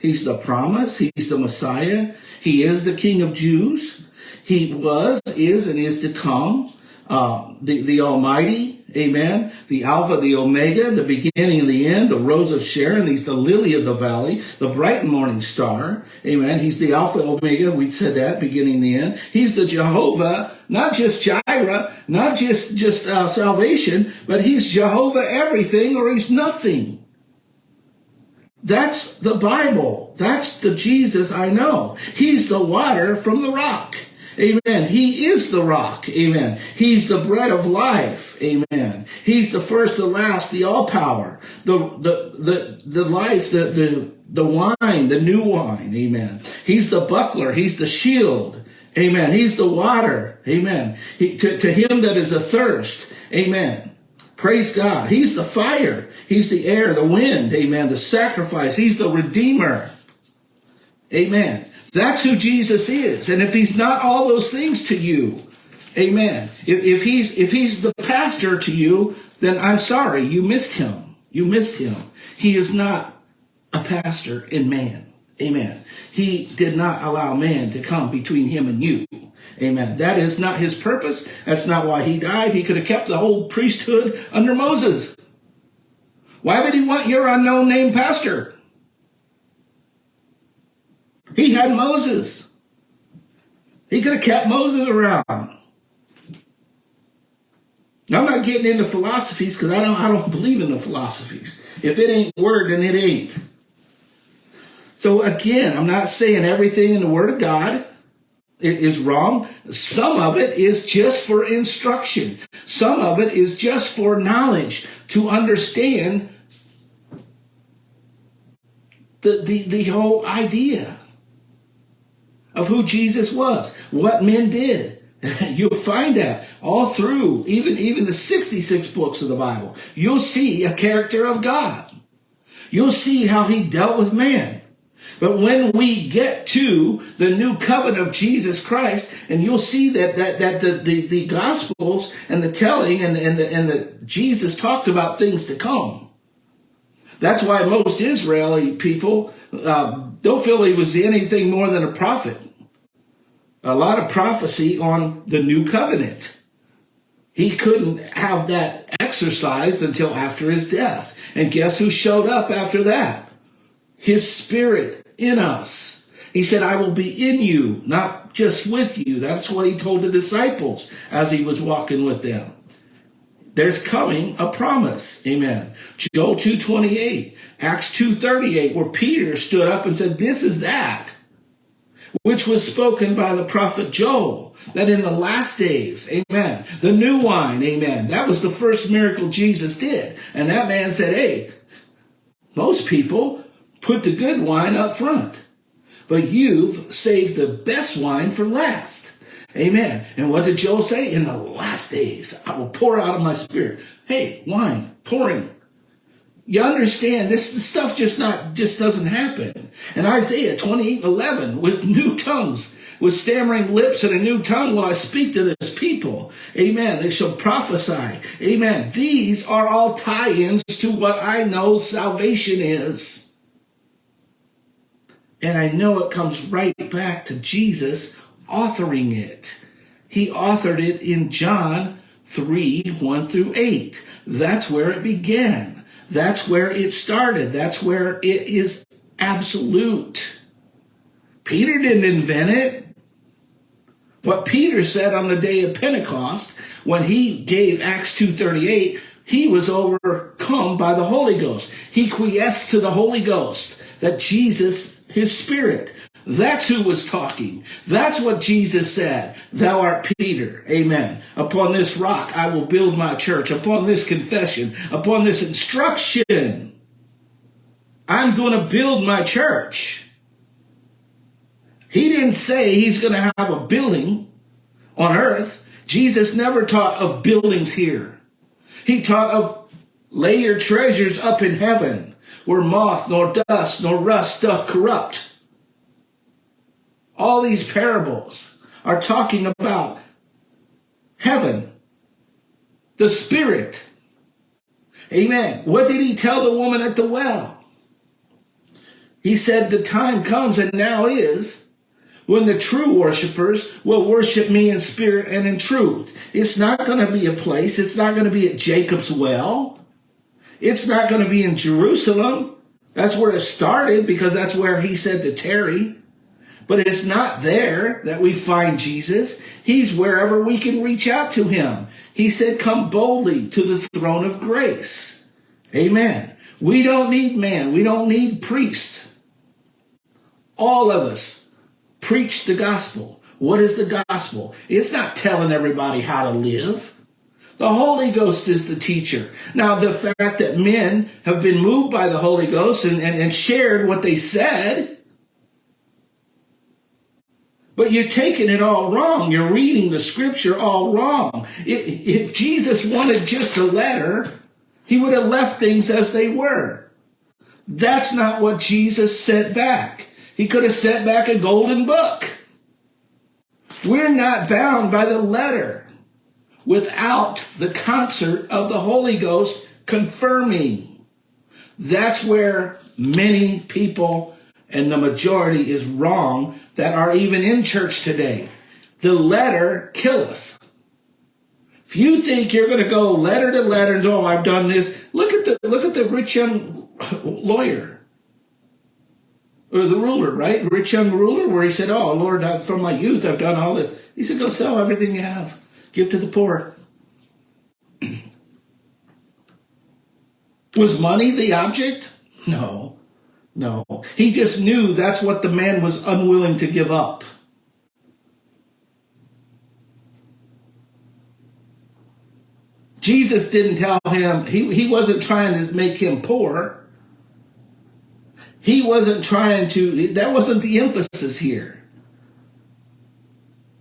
he's the promise, he's the Messiah, he is the King of Jews, he was, is, and is to come, uh, the, the Almighty, Amen. The Alpha, the Omega, the beginning and the end, the Rose of Sharon. He's the lily of the valley, the bright morning star. Amen. He's the Alpha, Omega. We said that, beginning and the end. He's the Jehovah, not just Jireh, not just, just uh, salvation, but he's Jehovah everything or he's nothing. That's the Bible. That's the Jesus I know. He's the water from the rock. Amen. He is the rock. Amen. He's the bread of life. Amen. He's the first, the last, the all power, the, the, the, the life, the, the, the wine, the new wine. Amen. He's the buckler. He's the shield. Amen. He's the water. Amen. He, to, to him that is athirst. Amen. Praise God. He's the fire. He's the air, the wind. Amen. The sacrifice. He's the redeemer. Amen. That's who Jesus is. And if he's not all those things to you, amen. If, if he's if he's the pastor to you, then I'm sorry, you missed him. You missed him. He is not a pastor in man. Amen. He did not allow man to come between him and you. Amen. That is not his purpose. That's not why he died. He could have kept the whole priesthood under Moses. Why would he want your unknown name pastor? He had Moses. He could have kept Moses around. I'm not getting into philosophies because I don't I don't believe in the philosophies. If it ain't word, then it ain't. So again, I'm not saying everything in the Word of God is wrong. Some of it is just for instruction. Some of it is just for knowledge to understand the, the, the whole idea of who Jesus was, what men did. *laughs* You'll find that all through, even, even the 66 books of the Bible. You'll see a character of God. You'll see how he dealt with man. But when we get to the new covenant of Jesus Christ, and you'll see that that that the the, the gospels and the telling and and the and the Jesus talked about things to come. That's why most Israeli people uh, don't feel he was anything more than a prophet. A lot of prophecy on the new covenant. He couldn't have that exercised until after his death. And guess who showed up after that? His spirit in us. He said, I will be in you, not just with you. That's what he told the disciples as he was walking with them. There's coming a promise. Amen. Joel 2.28, Acts 2.38, where Peter stood up and said, this is that which was spoken by the prophet Joel, that in the last days, amen, the new wine, amen, that was the first miracle Jesus did. And that man said, hey, most people put the good wine up front, but you've saved the best wine for last. Amen. And what did Joel say? In the last days, I will pour out of my spirit. Hey, wine, pouring. You understand this, this stuff just not just doesn't happen. And Isaiah 28, 11, with new tongues, with stammering lips and a new tongue will I speak to this people. Amen. They shall prophesy. Amen. These are all tie-ins to what I know salvation is. And I know it comes right back to Jesus authoring it. He authored it in John 3, 1 through 8. That's where it began. That's where it started. That's where it is absolute. Peter didn't invent it. What Peter said on the day of Pentecost, when he gave Acts 2.38, he was overcome by the Holy Ghost. He quiesced to the Holy Ghost, that Jesus, his spirit, that's who was talking. That's what Jesus said. Thou art Peter. Amen. Upon this rock I will build my church. Upon this confession, upon this instruction, I'm going to build my church. He didn't say he's going to have a building on earth. Jesus never taught of buildings here. He taught of lay your treasures up in heaven where moth nor dust nor rust doth corrupt all these parables are talking about heaven the Spirit. Amen. What did he tell the woman at the well? He said, The time comes and now is when the true worshipers will worship me in spirit and in truth. It's not going to be a place, it's not going to be at Jacob's well, it's not going to be in Jerusalem. That's where it started because that's where he said to tarry. But it's not there that we find Jesus. He's wherever we can reach out to him. He said, come boldly to the throne of grace. Amen. We don't need man. We don't need priest. All of us preach the gospel. What is the gospel? It's not telling everybody how to live. The Holy Ghost is the teacher. Now, the fact that men have been moved by the Holy Ghost and, and, and shared what they said, but you're taking it all wrong. You're reading the scripture all wrong. If Jesus wanted just a letter, he would have left things as they were. That's not what Jesus sent back. He could have sent back a golden book. We're not bound by the letter without the concert of the Holy Ghost confirming. That's where many people and the majority is wrong that are even in church today. The letter killeth. If you think you're going to go letter to letter and oh, I've done this, look at the look at the rich young lawyer or the ruler, right? Rich young ruler, where he said, "Oh Lord, I, from my youth I've done all this." He said, "Go sell everything you have, give to the poor." *clears throat* Was money the object? No. No, he just knew that's what the man was unwilling to give up. Jesus didn't tell him, he, he wasn't trying to make him poor. He wasn't trying to, that wasn't the emphasis here.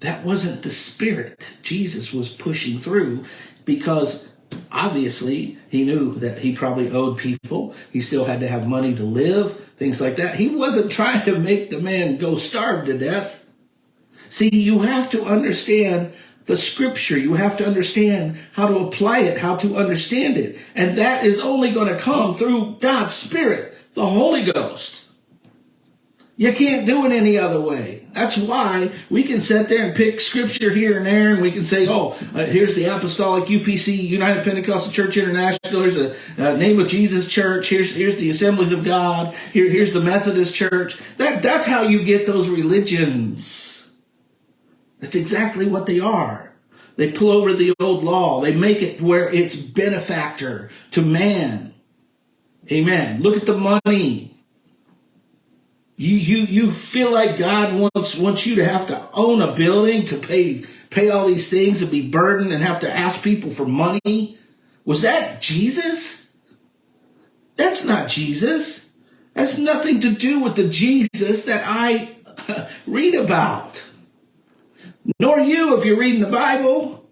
That wasn't the spirit Jesus was pushing through because obviously he knew that he probably owed people. He still had to have money to live, things like that. He wasn't *laughs* trying to make the man go starve to death. See, you have to understand the scripture. You have to understand how to apply it, how to understand it. And that is only going to come through God's Spirit, the Holy Ghost. You can't do it any other way. That's why we can sit there and pick scripture here and there, and we can say, oh, uh, here's the Apostolic UPC, United Pentecostal Church International. Here's the uh, name of Jesus Church. Here's here's the Assemblies of God. Here here's the Methodist Church. That that's how you get those religions. That's exactly what they are. They pull over the old law. They make it where it's benefactor to man. Amen. Look at the money. You, you, you feel like God wants, wants you to have to own a building to pay, pay all these things and be burdened and have to ask people for money. Was that Jesus? That's not Jesus. That's nothing to do with the Jesus that I *laughs* read about. Nor you if you're reading the Bible.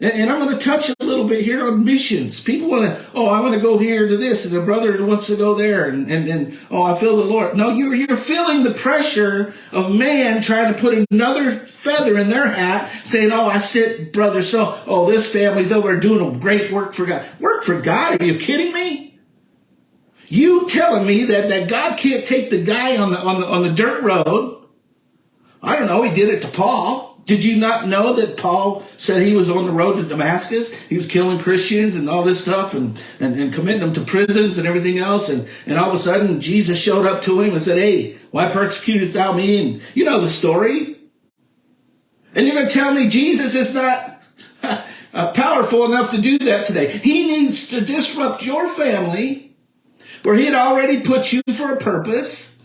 And, I'm going to touch little bit here on missions. People want to, oh, I want to go here to this, and the brother wants to go there, and, and, and oh, I feel the Lord. No, you're, you're feeling the pressure of man trying to put another feather in their hat, saying, oh, I sit, brother, so, oh, this family's over doing a great work for God. Work for God? Are you kidding me? You telling me that, that God can't take the guy on the, on the, on the dirt road? I don't know. He did it to Paul. Did you not know that Paul said he was on the road to Damascus? He was killing Christians and all this stuff and, and, and committing them to prisons and everything else. And, and all of a sudden, Jesus showed up to him and said, Hey, why persecutest thou me? And you know the story. And you're going to tell me Jesus is not *laughs* uh, powerful enough to do that today. He needs to disrupt your family where he had already put you for a purpose.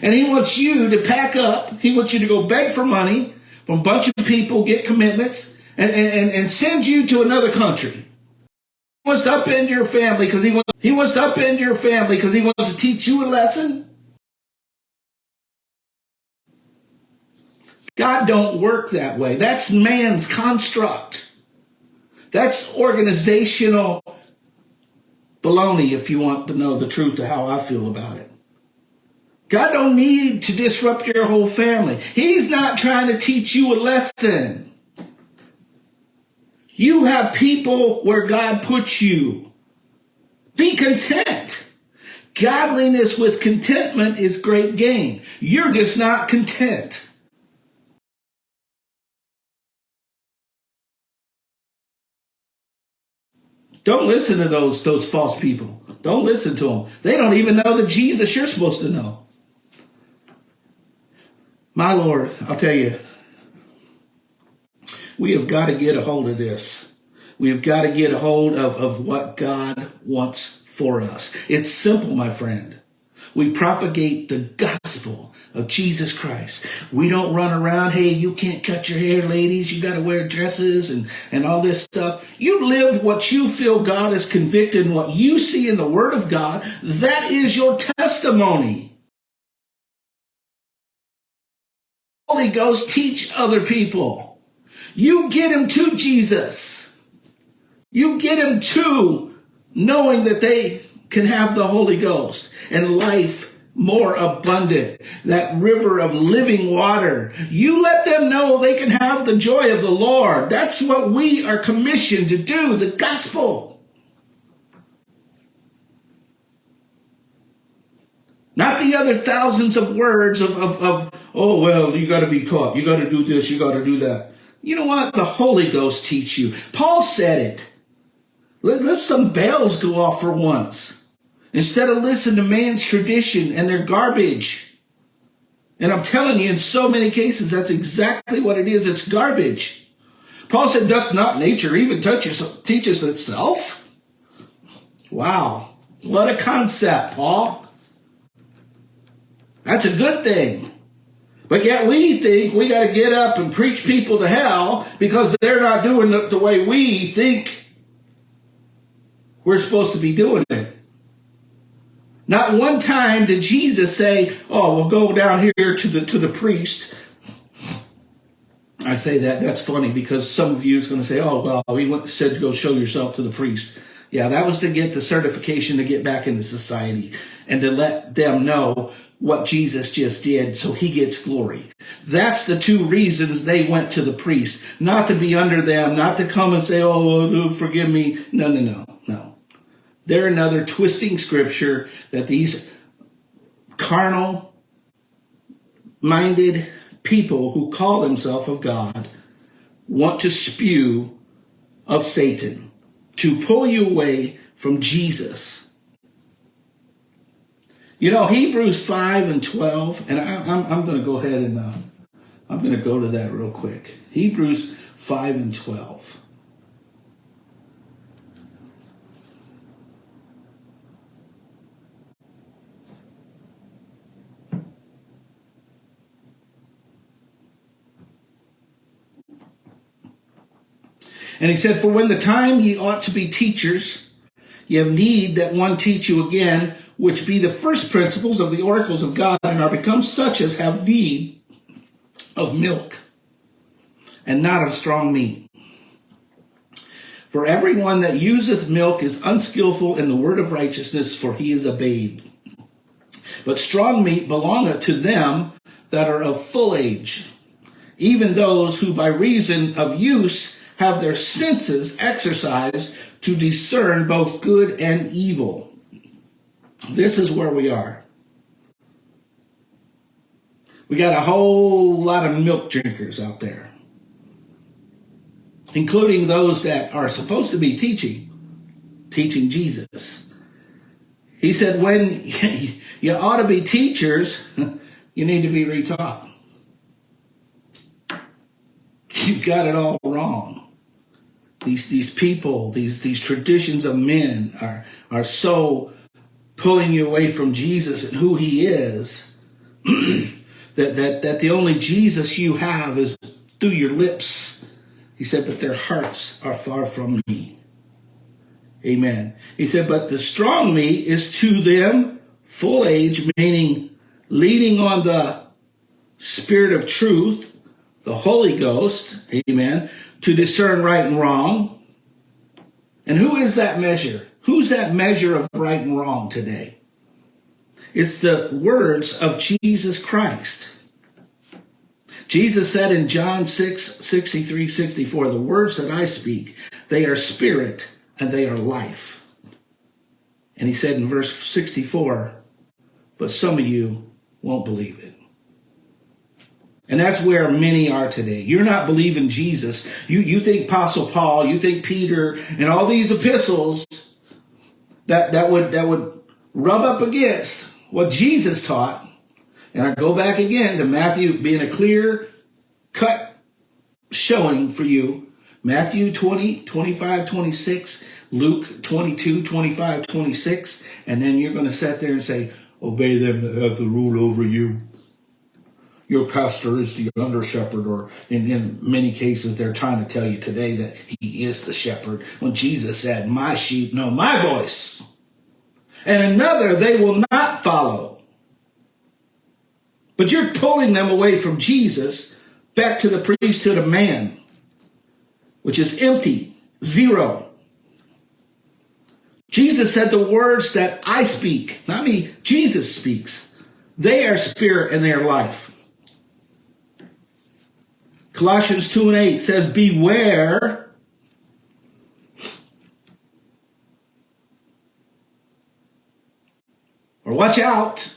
And he wants you to pack up. He wants you to go beg for money from a bunch of people, get commitments, and, and, and send you to another country. He wants to upend your family because he wants, he wants to upend your family because he wants to teach you a lesson. God don't work that way. That's man's construct. That's organizational baloney, if you want to know the truth of how I feel about it. God don't need to disrupt your whole family. He's not trying to teach you a lesson. You have people where God puts you. Be content. Godliness with contentment is great gain. You're just not content. Don't listen to those, those false people. Don't listen to them. They don't even know the Jesus you're supposed to know. My Lord, I'll tell you, we have got to get a hold of this. We have got to get a hold of, of what God wants for us. It's simple, my friend. We propagate the gospel of Jesus Christ. We don't run around, hey, you can't cut your hair, ladies. You got to wear dresses and, and all this stuff. You live what you feel God is convicted and what you see in the Word of God. That is your testimony. Holy Ghost, teach other people. You get them to Jesus. You get them to knowing that they can have the Holy Ghost and life more abundant, that river of living water. You let them know they can have the joy of the Lord. That's what we are commissioned to do, the gospel. Not the other thousands of words of, of, of oh, well, you got to be taught. You got to do this. You got to do that. You know what? The Holy Ghost teach you. Paul said it. Let, let some bells go off for once. Instead of listen to man's tradition and their garbage. And I'm telling you, in so many cases, that's exactly what it is. It's garbage. Paul said, doth not nature even touches, teaches itself? Wow. What a concept, Paul. That's a good thing. But yet we think we got to get up and preach people to hell because they're not doing it the way we think we're supposed to be doing it. Not one time did Jesus say, "Oh, we'll go down here to the to the priest." I say that that's funny because some of you is going to say, "Oh, well, he went, said to go show yourself to the priest." Yeah, that was to get the certification to get back into society and to let them know what Jesus just did so he gets glory. That's the two reasons they went to the priest. Not to be under them, not to come and say, oh, forgive me. No, no, no, no. They're another twisting scripture that these carnal minded people who call themselves of God want to spew of Satan to pull you away from Jesus. You know, Hebrews 5 and 12, and I, am going to go ahead and uh, I'm going to go to that real quick. Hebrews 5 and 12. And he said, For when the time ye ought to be teachers, ye have need that one teach you again, which be the first principles of the oracles of God, and are become such as have need of milk, and not of strong meat. For everyone that useth milk is unskillful in the word of righteousness, for he is a babe. But strong meat belongeth to them that are of full age, even those who by reason of use have their senses exercised to discern both good and evil. This is where we are. We got a whole lot of milk drinkers out there, including those that are supposed to be teaching, teaching Jesus. He said, when *laughs* you ought to be teachers, *laughs* you need to be retaught. You've got it all wrong these these people, these these traditions of men are are so pulling you away from Jesus and who he is *clears throat* that that that the only Jesus you have is through your lips. He said, but their hearts are far from me. Amen. He said, but the strong me is to them full age, meaning leading on the spirit of truth, the Holy Ghost, amen, to discern right and wrong. And who is that measure? Who's that measure of right and wrong today? It's the words of Jesus Christ. Jesus said in John 6, 63, 64, the words that I speak, they are spirit and they are life. And he said in verse 64, but some of you won't believe it. And that's where many are today. You're not believing Jesus. You, you think Apostle Paul, you think Peter, and all these epistles that, that would, that would rub up against what Jesus taught. And I go back again to Matthew being a clear cut showing for you. Matthew 20, 25, 26, Luke 22, 25, 26. And then you're going to sit there and say, obey them that have the rule over you your pastor is the under shepherd, or in, in many cases, they're trying to tell you today that he is the shepherd. When Jesus said, My sheep know my voice, and another they will not follow. But you're pulling them away from Jesus back to the priesthood of man, which is empty, zero. Jesus said the words that I speak, not me, Jesus speaks. They are spirit and they are life. Colossians 2 and 8 says, Beware or watch out.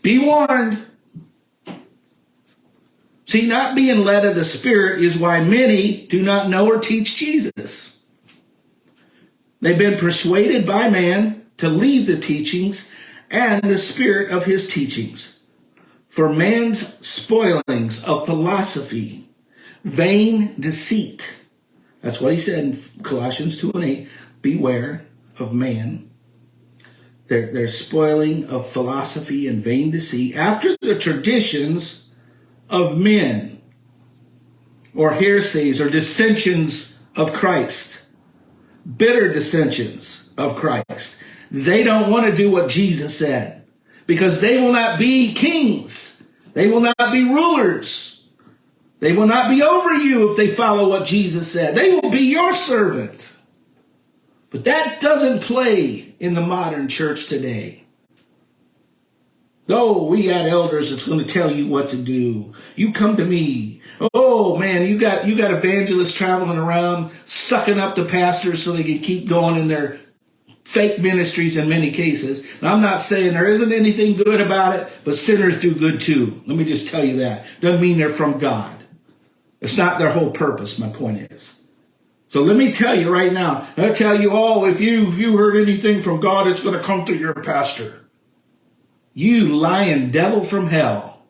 Be warned. See, not being led of the Spirit is why many do not know or teach Jesus. They've been persuaded by man to leave the teachings and the spirit of his teachings for man's spoilings of philosophy, vain deceit. That's what he said in Colossians 2 and 8. Beware of man. They're, they're spoiling of philosophy and vain deceit after the traditions of men or heresies or dissensions of Christ, bitter dissensions of Christ. They don't want to do what Jesus said because they will not be kings. They will not be rulers. They will not be over you if they follow what Jesus said. They will be your servant. But that doesn't play in the modern church today. Oh, we got elders that's going to tell you what to do. You come to me. Oh man, you got you got evangelists traveling around sucking up the pastors so they can keep going in their fake ministries in many cases. I'm not saying there isn't anything good about it, but sinners do good too. Let me just tell you that. Doesn't mean they're from God. It's not their whole purpose, my point is. So let me tell you right now, I tell you all, if you, if you heard anything from God, it's going to come through your pastor. You lying devil from hell.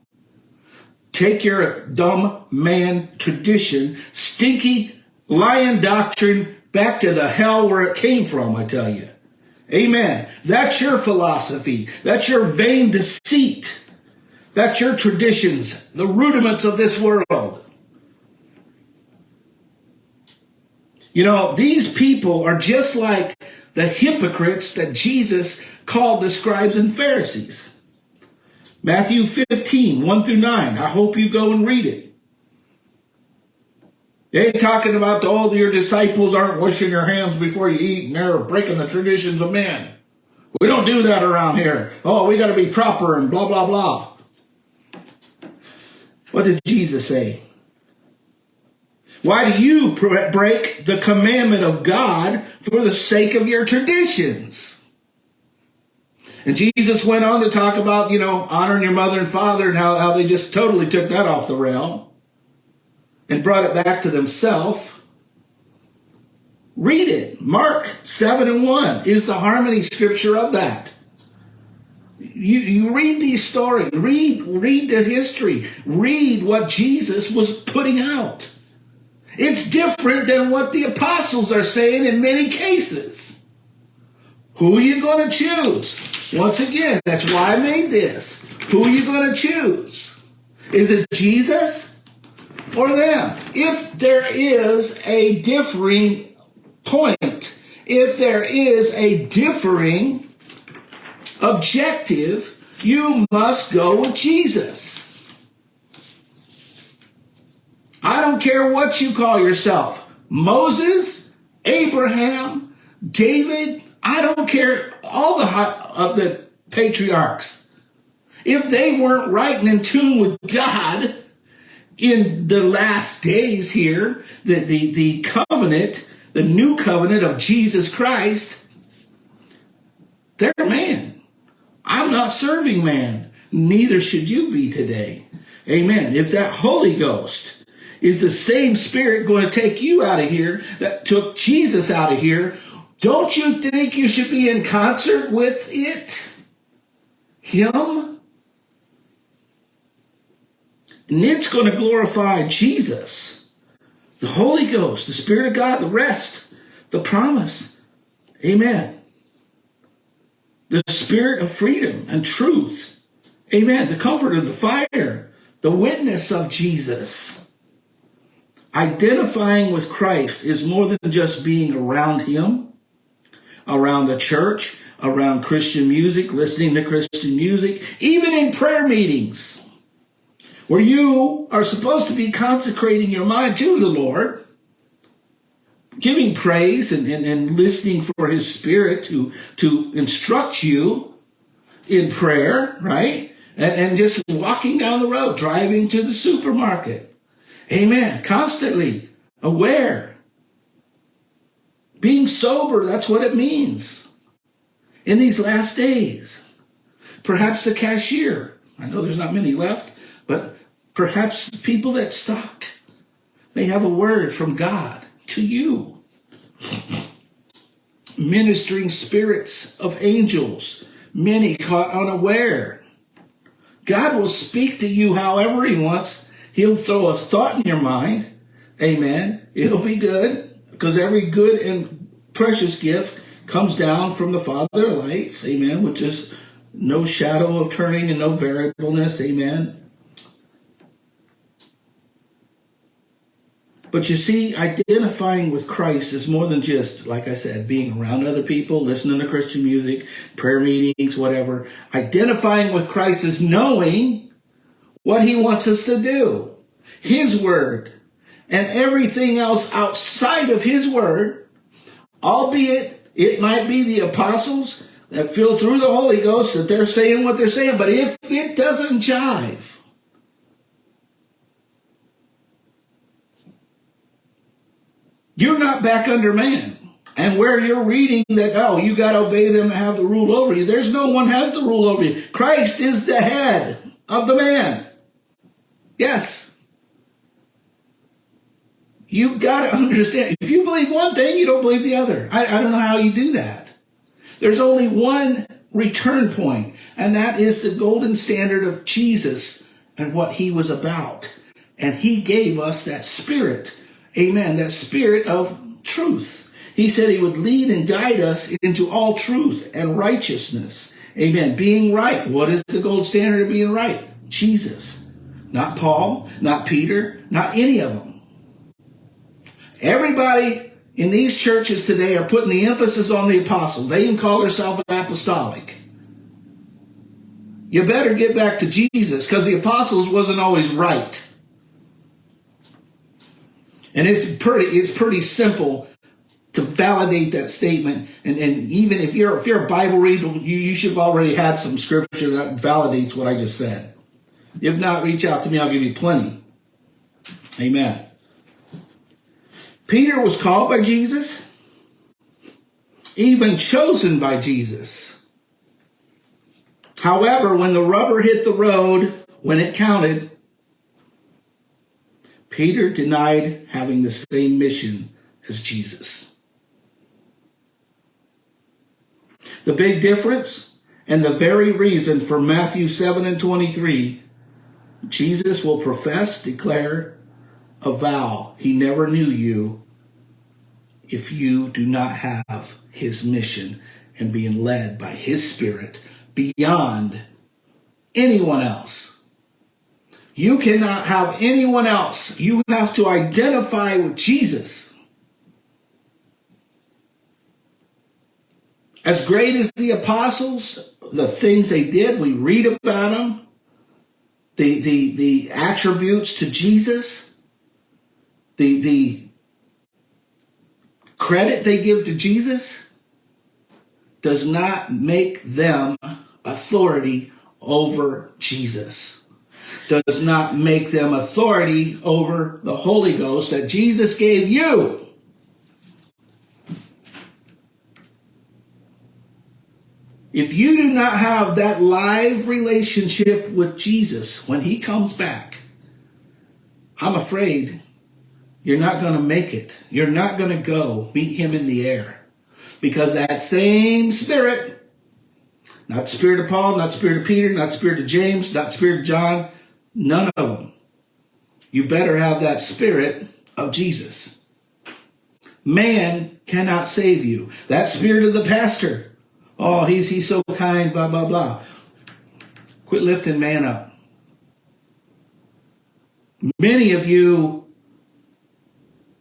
Take your dumb man tradition, stinky lying doctrine back to the hell where it came from, I tell you. Amen. That's your philosophy. That's your vain deceit. That's your traditions, the rudiments of this world. You know, these people are just like the hypocrites that Jesus called the scribes and Pharisees. Matthew 15, 1 through 9. I hope you go and read it. They ain't talking about all your disciples aren't washing your hands before you eat and they're breaking the traditions of men. We don't do that around here. Oh, we got to be proper and blah, blah, blah. What did Jesus say? Why do you break the commandment of God for the sake of your traditions? And Jesus went on to talk about, you know, honoring your mother and father and how, how they just totally took that off the rail and brought it back to themselves. Read it. Mark 7 and 1 is the harmony scripture of that. You, you read these stories, read, read the history, read what Jesus was putting out. It's different than what the apostles are saying in many cases. Who are you going to choose? Once again, that's why I made this. Who are you going to choose? Is it Jesus? Or them. If there is a differing point, if there is a differing objective, you must go with Jesus. I don't care what you call yourself Moses, Abraham, David, I don't care all the of the patriarchs. if they weren't right and in tune with God in the last days here, the, the, the covenant, the new covenant of Jesus Christ, they're man. I'm not serving man. Neither should you be today. Amen. If that Holy Ghost is the same spirit going to take you out of here that took Jesus out of here, don't you think you should be in concert with it? Him? And it's going to glorify Jesus, the Holy Ghost, the Spirit of God, the rest, the promise. Amen. The Spirit of freedom and truth. Amen. The comfort of the fire, the witness of Jesus. Identifying with Christ is more than just being around Him, around the church, around Christian music, listening to Christian music, even in prayer meetings where you are supposed to be consecrating your mind to the Lord, giving praise and, and, and listening for his spirit to, to instruct you in prayer, right? And, and just walking down the road, driving to the supermarket. Amen. Constantly aware. Being sober, that's what it means in these last days. Perhaps the cashier. I know there's not many left, but perhaps the people that stock may have a word from God to you. Ministering spirits of angels, many caught unaware. God will speak to you however he wants. He'll throw a thought in your mind. Amen. It'll be good because every good and precious gift comes down from the Father lights, amen, which is no shadow of turning and no variableness, amen. But you see, identifying with Christ is more than just, like I said, being around other people, listening to Christian music, prayer meetings, whatever. Identifying with Christ is knowing what he wants us to do, his word, and everything else outside of his word, albeit it might be the apostles that feel through the Holy Ghost that they're saying what they're saying, but if it doesn't jive, you're not back under man. And where you're reading that, oh, you got to obey them and have the rule over you, there's no one has the rule over you. Christ is the head of the man. Yes. You've got to understand. If you believe one thing, you don't believe the other. I, I don't know how you do that. There's only one return point, and that is the golden standard of Jesus and what he was about. And he gave us that spirit, amen, that spirit of truth. He said he would lead and guide us into all truth and righteousness. Amen. Being right. What is the gold standard of being right? Jesus. Not Paul, not Peter, not any of them. Everybody in these churches today are putting the emphasis on the apostle. They even call themselves apostolic. You better get back to Jesus because the apostles wasn't always right. And it's pretty, it's pretty simple to validate that statement. And, and even if you're if you're a Bible reader, you, you should have already had some scripture that validates what I just said. If not, reach out to me, I'll give you plenty. Amen. Peter was called by Jesus, even chosen by Jesus. However, when the rubber hit the road, when it counted, Peter denied having the same mission as Jesus. The big difference and the very reason for Matthew 7 and 23, Jesus will profess, declare, a vow he never knew you if you do not have his mission and being led by his spirit beyond anyone else. You cannot have anyone else. You have to identify with Jesus. As great as the apostles, the things they did, we read about them, the, the, the attributes to Jesus, the, the credit they give to Jesus does not make them authority over Jesus. Does not make them authority over the Holy Ghost that Jesus gave you. If you do not have that live relationship with Jesus when he comes back, I'm afraid you're not going to make it. You're not going to go meet him in the air. Because that same spirit, not spirit of Paul, not spirit of Peter, not spirit of James, not spirit of John, none of them. You better have that spirit of Jesus. Man cannot save you. That spirit of the pastor. Oh, he's, he's so kind, blah, blah, blah. Quit lifting man up. Many of you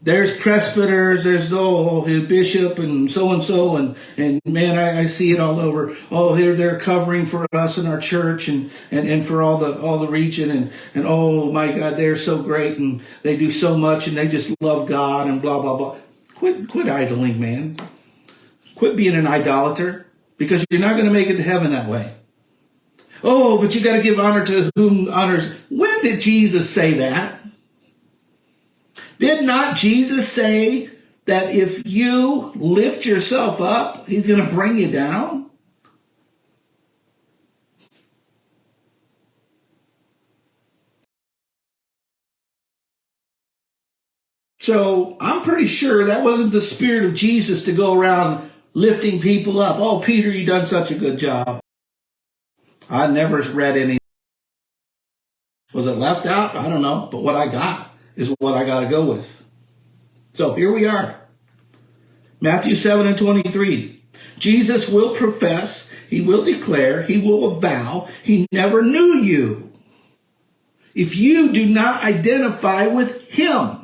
there's presbyters, there's the oh, bishop and so and so, and and man, I, I, see it all over. Oh, here they're covering for us in our church and, and and for all the all the region, and and oh my God, they're so great and they do so much and they just love God and blah blah blah. Quit quit idling, man. Quit being an idolater because you're not going to make it to heaven that way. Oh, but you got to give honor to whom honors. When did Jesus say that? Did not Jesus say that if you lift yourself up, he's going to bring you down? So I'm pretty sure that wasn't the spirit of Jesus to go around lifting people up. Oh, Peter, you done such a good job. I never read any. Was it left out? I don't know. But what I got is what I got to go with. So here we are. Matthew 7 and 23. Jesus will profess, he will declare, he will avow, he never knew you. If you do not identify with him.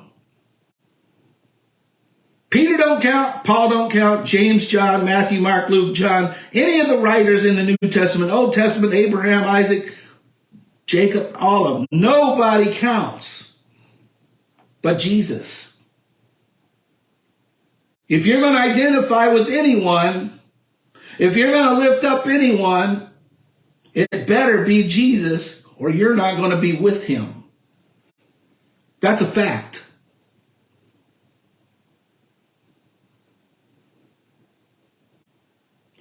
Peter don't count, Paul don't count, James, John, Matthew, Mark, Luke, John, any of the writers in the New Testament, Old Testament, Abraham, Isaac, Jacob, all of them. Nobody counts but Jesus. If you're going to identify with anyone, if you're going to lift up anyone, it better be Jesus or you're not going to be with him. That's a fact.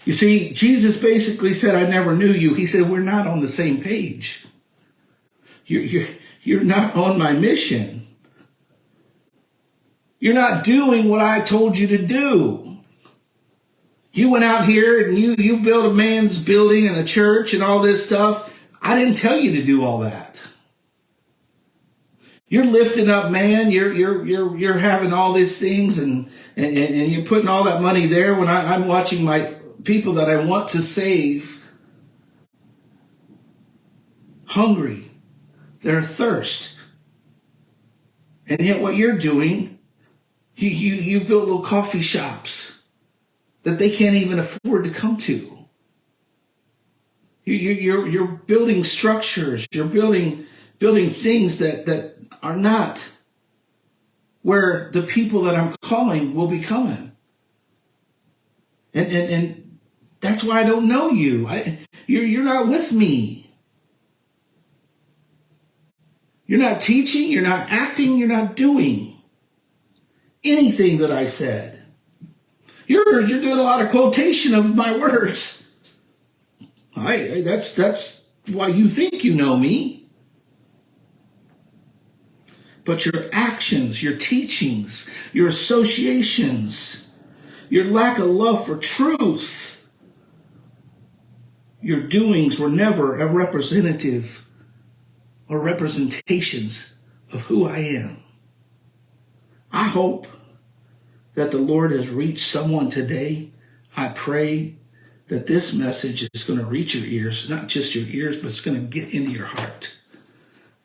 You see, Jesus basically said, I never knew you. He said, we're not on the same page. You're, you're, you're not on my mission. You're not doing what I told you to do. You went out here and you, you built a man's building and a church and all this stuff. I didn't tell you to do all that. You're lifting up man. You're, you're, you're, you're having all these things and, and, and you're putting all that money there when I, I'm watching my people that I want to save hungry. They're thirst. And yet what you're doing you, you, you've built little coffee shops that they can't even afford to come to. You, you, you're, you're building structures, you're building, building things that, that are not where the people that I'm calling will be coming. And, and, and that's why I don't know you. I, you're, you're not with me. You're not teaching, you're not acting, you're not doing anything that I said. Yours, you're doing a lot of quotation of my words. I, that's, that's why you think you know me. But your actions, your teachings, your associations, your lack of love for truth, your doings were never a representative or representations of who I am. I hope that the Lord has reached someone today. I pray that this message is going to reach your ears, not just your ears, but it's going to get into your heart.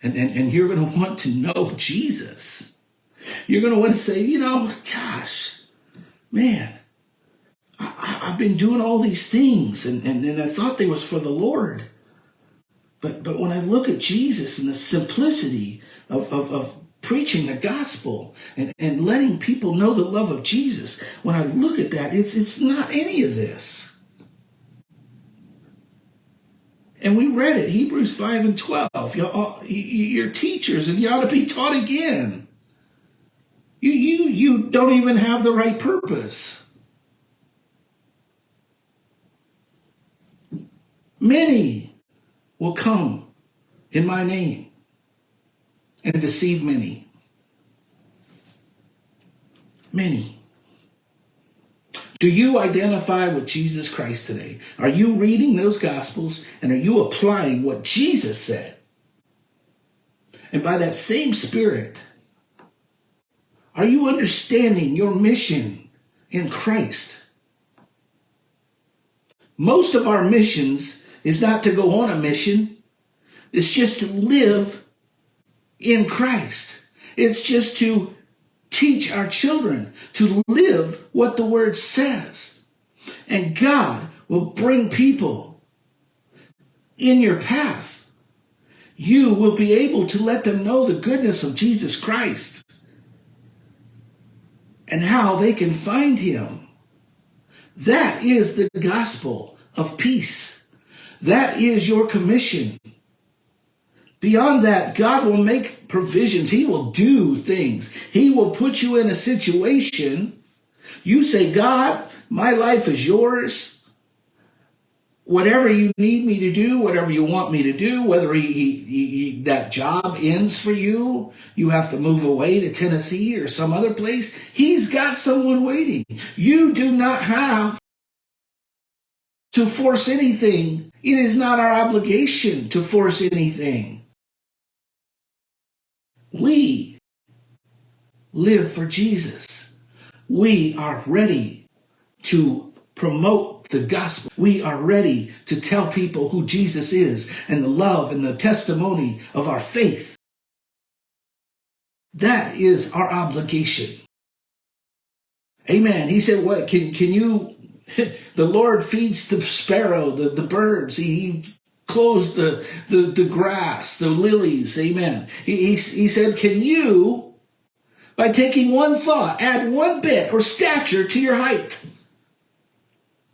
And, and, and you're going to want to know Jesus. You're going to want to say, you know, gosh, man, I, have been doing all these things and, and, and I thought they was for the Lord. But, but when I look at Jesus and the simplicity of, of, of preaching the gospel and, and letting people know the love of Jesus, when I look at that, it's, it's not any of this. And we read it, Hebrews 5 and 12. You're teachers and you ought to be taught again. You, you, you don't even have the right purpose. Many will come in my name and deceive many. Many. Do you identify with Jesus Christ today? Are you reading those Gospels and are you applying what Jesus said? And by that same Spirit, are you understanding your mission in Christ? Most of our missions is not to go on a mission. It's just to live in Christ. It's just to teach our children to live what the word says. And God will bring people in your path. You will be able to let them know the goodness of Jesus Christ and how they can find him. That is the gospel of peace. That is your commission. Beyond that, God will make provisions. He will do things. He will put you in a situation. You say, God, my life is yours. Whatever you need me to do, whatever you want me to do, whether he, he, he, that job ends for you, you have to move away to Tennessee or some other place, he's got someone waiting. You do not have to force anything. It is not our obligation to force anything. We live for Jesus. We are ready to promote the gospel. We are ready to tell people who Jesus is and the love and the testimony of our faith. That is our obligation. Amen. He said, what can, can you, *laughs* the Lord feeds the sparrow, the, the birds. He, clothes the, the, the grass, the lilies. Amen. He, he, he said, Can you, by taking one thought, add one bit or stature to your height?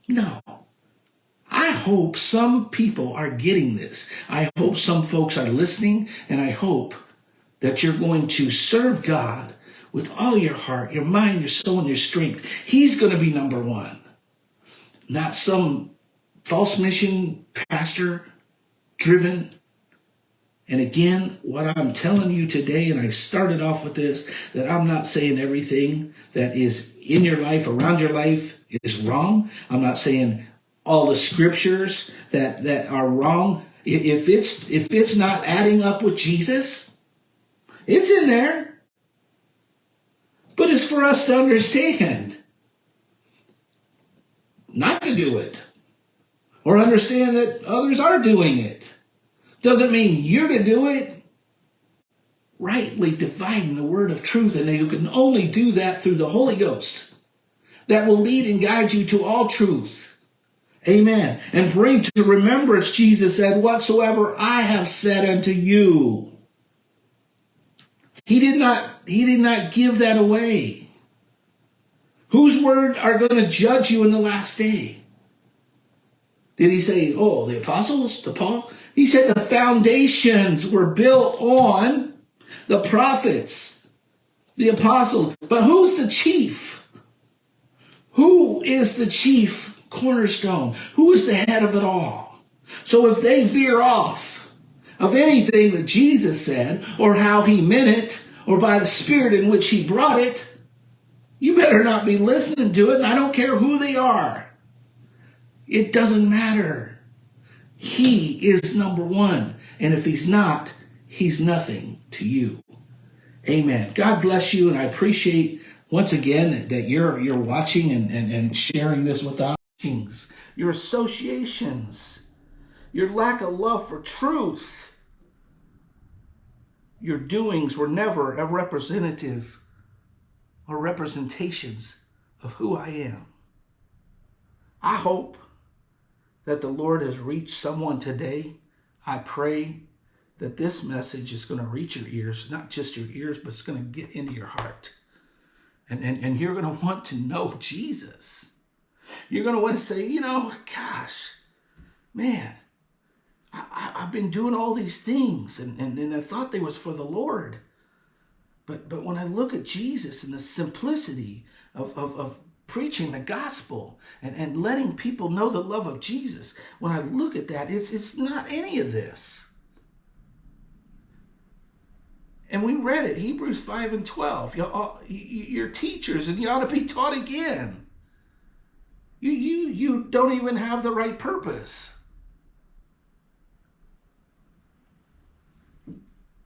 No. I hope some people are getting this. I hope some folks are listening, and I hope that you're going to serve God with all your heart, your mind, your soul, and your strength. He's going to be number one, not some false mission pastor driven. And again, what I'm telling you today, and I started off with this, that I'm not saying everything that is in your life, around your life, is wrong. I'm not saying all the scriptures that, that are wrong. If it's, if it's not adding up with Jesus, it's in there. But it's for us to understand, not to do it or understand that others are doing it. Doesn't mean you're to do it. Rightly dividing the word of truth, and you can only do that through the Holy Ghost that will lead and guide you to all truth. Amen. And bring to remembrance, Jesus said, whatsoever I have said unto you. He did not, he did not give that away. Whose word are going to judge you in the last day? Did he say, oh, the apostles, the Paul? He said the foundations were built on the prophets, the apostles. But who's the chief? Who is the chief cornerstone? Who is the head of it all? So if they veer off of anything that Jesus said or how he meant it or by the spirit in which he brought it, you better not be listening to it. And I don't care who they are. It doesn't matter. He is number one. And if he's not, he's nothing to you. Amen. God bless you. And I appreciate once again that, you're, you're watching and, and, and sharing this with us. Your associations, your lack of love for truth, your doings were never a representative or representations of who I am. I hope that the Lord has reached someone today. I pray that this message is going to reach your ears, not just your ears, but it's going to get into your heart. And, and, and you're going to want to know Jesus. You're going to want to say, you know, gosh, man, I, have been doing all these things and, and, and I thought they was for the Lord. But, but when I look at Jesus and the simplicity of, of, of preaching the gospel and, and letting people know the love of Jesus, when I look at that, it's, it's not any of this. And we read it, Hebrews 5 and 12. You're teachers and you ought to be taught again. You, you, you don't even have the right purpose.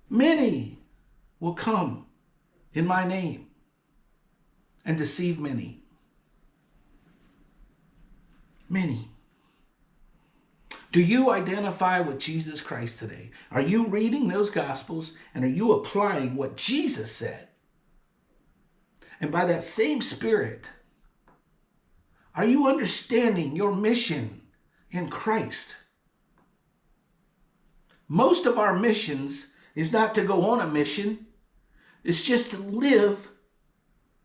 Many will come in my name and deceive many. Many. Do you identify with Jesus Christ today? Are you reading those Gospels and are you applying what Jesus said? And by that same Spirit, are you understanding your mission in Christ? Most of our missions is not to go on a mission. It's just to live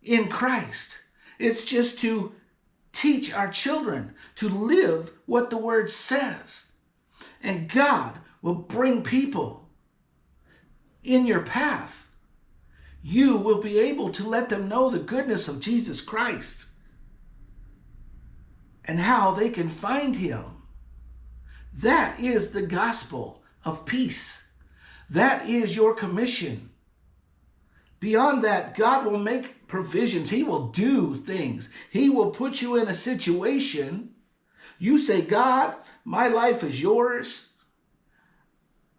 in Christ. It's just to teach our children to live what the word says. And God will bring people in your path. You will be able to let them know the goodness of Jesus Christ and how they can find him. That is the gospel of peace. That is your commission. Beyond that, God will make provisions. He will do things. He will put you in a situation. You say, God, my life is yours.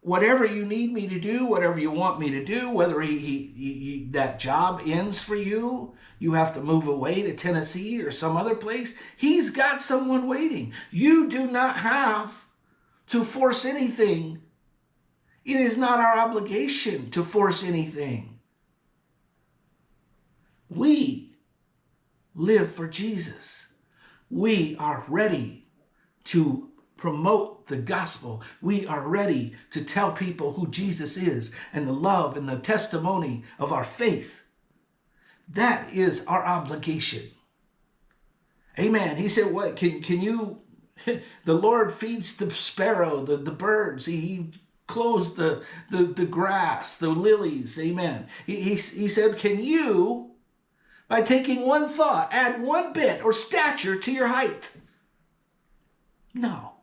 Whatever you need me to do, whatever you want me to do, whether he, he, he, that job ends for you, you have to move away to Tennessee or some other place, he's got someone waiting. You do not have to force anything it is not our obligation to force anything. We live for Jesus. We are ready to promote the gospel. We are ready to tell people who Jesus is and the love and the testimony of our faith. That is our obligation. Amen. He said, what, can, can you, *laughs* the Lord feeds the sparrow, the, the birds. He, he clothes the, the, the grass, the lilies. Amen. He, he, he said, Can you, by taking one thought, add one bit or stature to your height? No.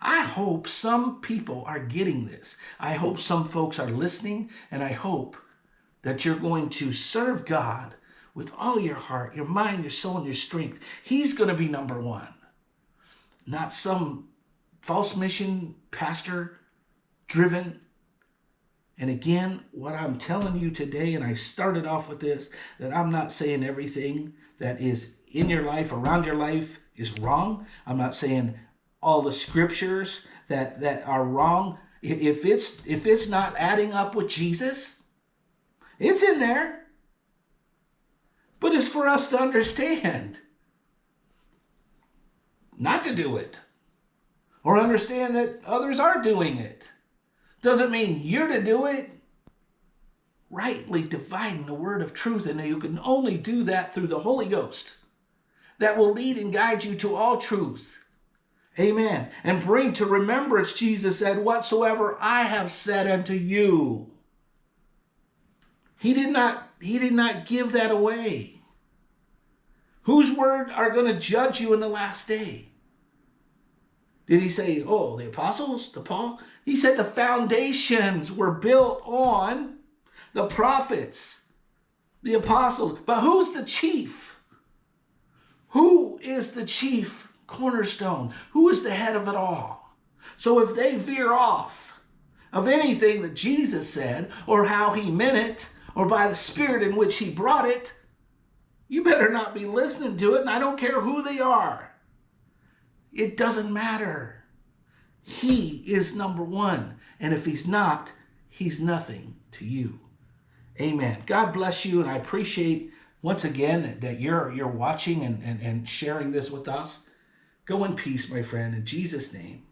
I hope some people are getting this. I hope some folks are listening, and I hope that you're going to serve God with all your heart, your mind, your soul, and your strength. He's going to be number one, not some false mission pastor driven. And again, what I'm telling you today, and I started off with this, that I'm not saying everything that is in your life, around your life, is wrong. I'm not saying all the scriptures that, that are wrong. If it's, if it's not adding up with Jesus, it's in there. But it's for us to understand, not to do it, or understand that others are doing it. Doesn't mean you're to do it. Rightly dividing the word of truth, and you can only do that through the Holy Ghost that will lead and guide you to all truth. Amen. And bring to remembrance, Jesus said, whatsoever I have said unto you. He did not, he did not give that away. Whose word are going to judge you in the last day? Did he say, oh, the apostles, the Paul? He said the foundations were built on the prophets, the apostles. But who's the chief? Who is the chief cornerstone? Who is the head of it all? So if they veer off of anything that Jesus said or how he meant it or by the spirit in which he brought it, you better not be listening to it, and I don't care who they are. It doesn't matter. He is number one. And if he's not, he's nothing to you. Amen. God bless you. And I appreciate once again that you're you're watching and, and, and sharing this with us. Go in peace, my friend, in Jesus' name.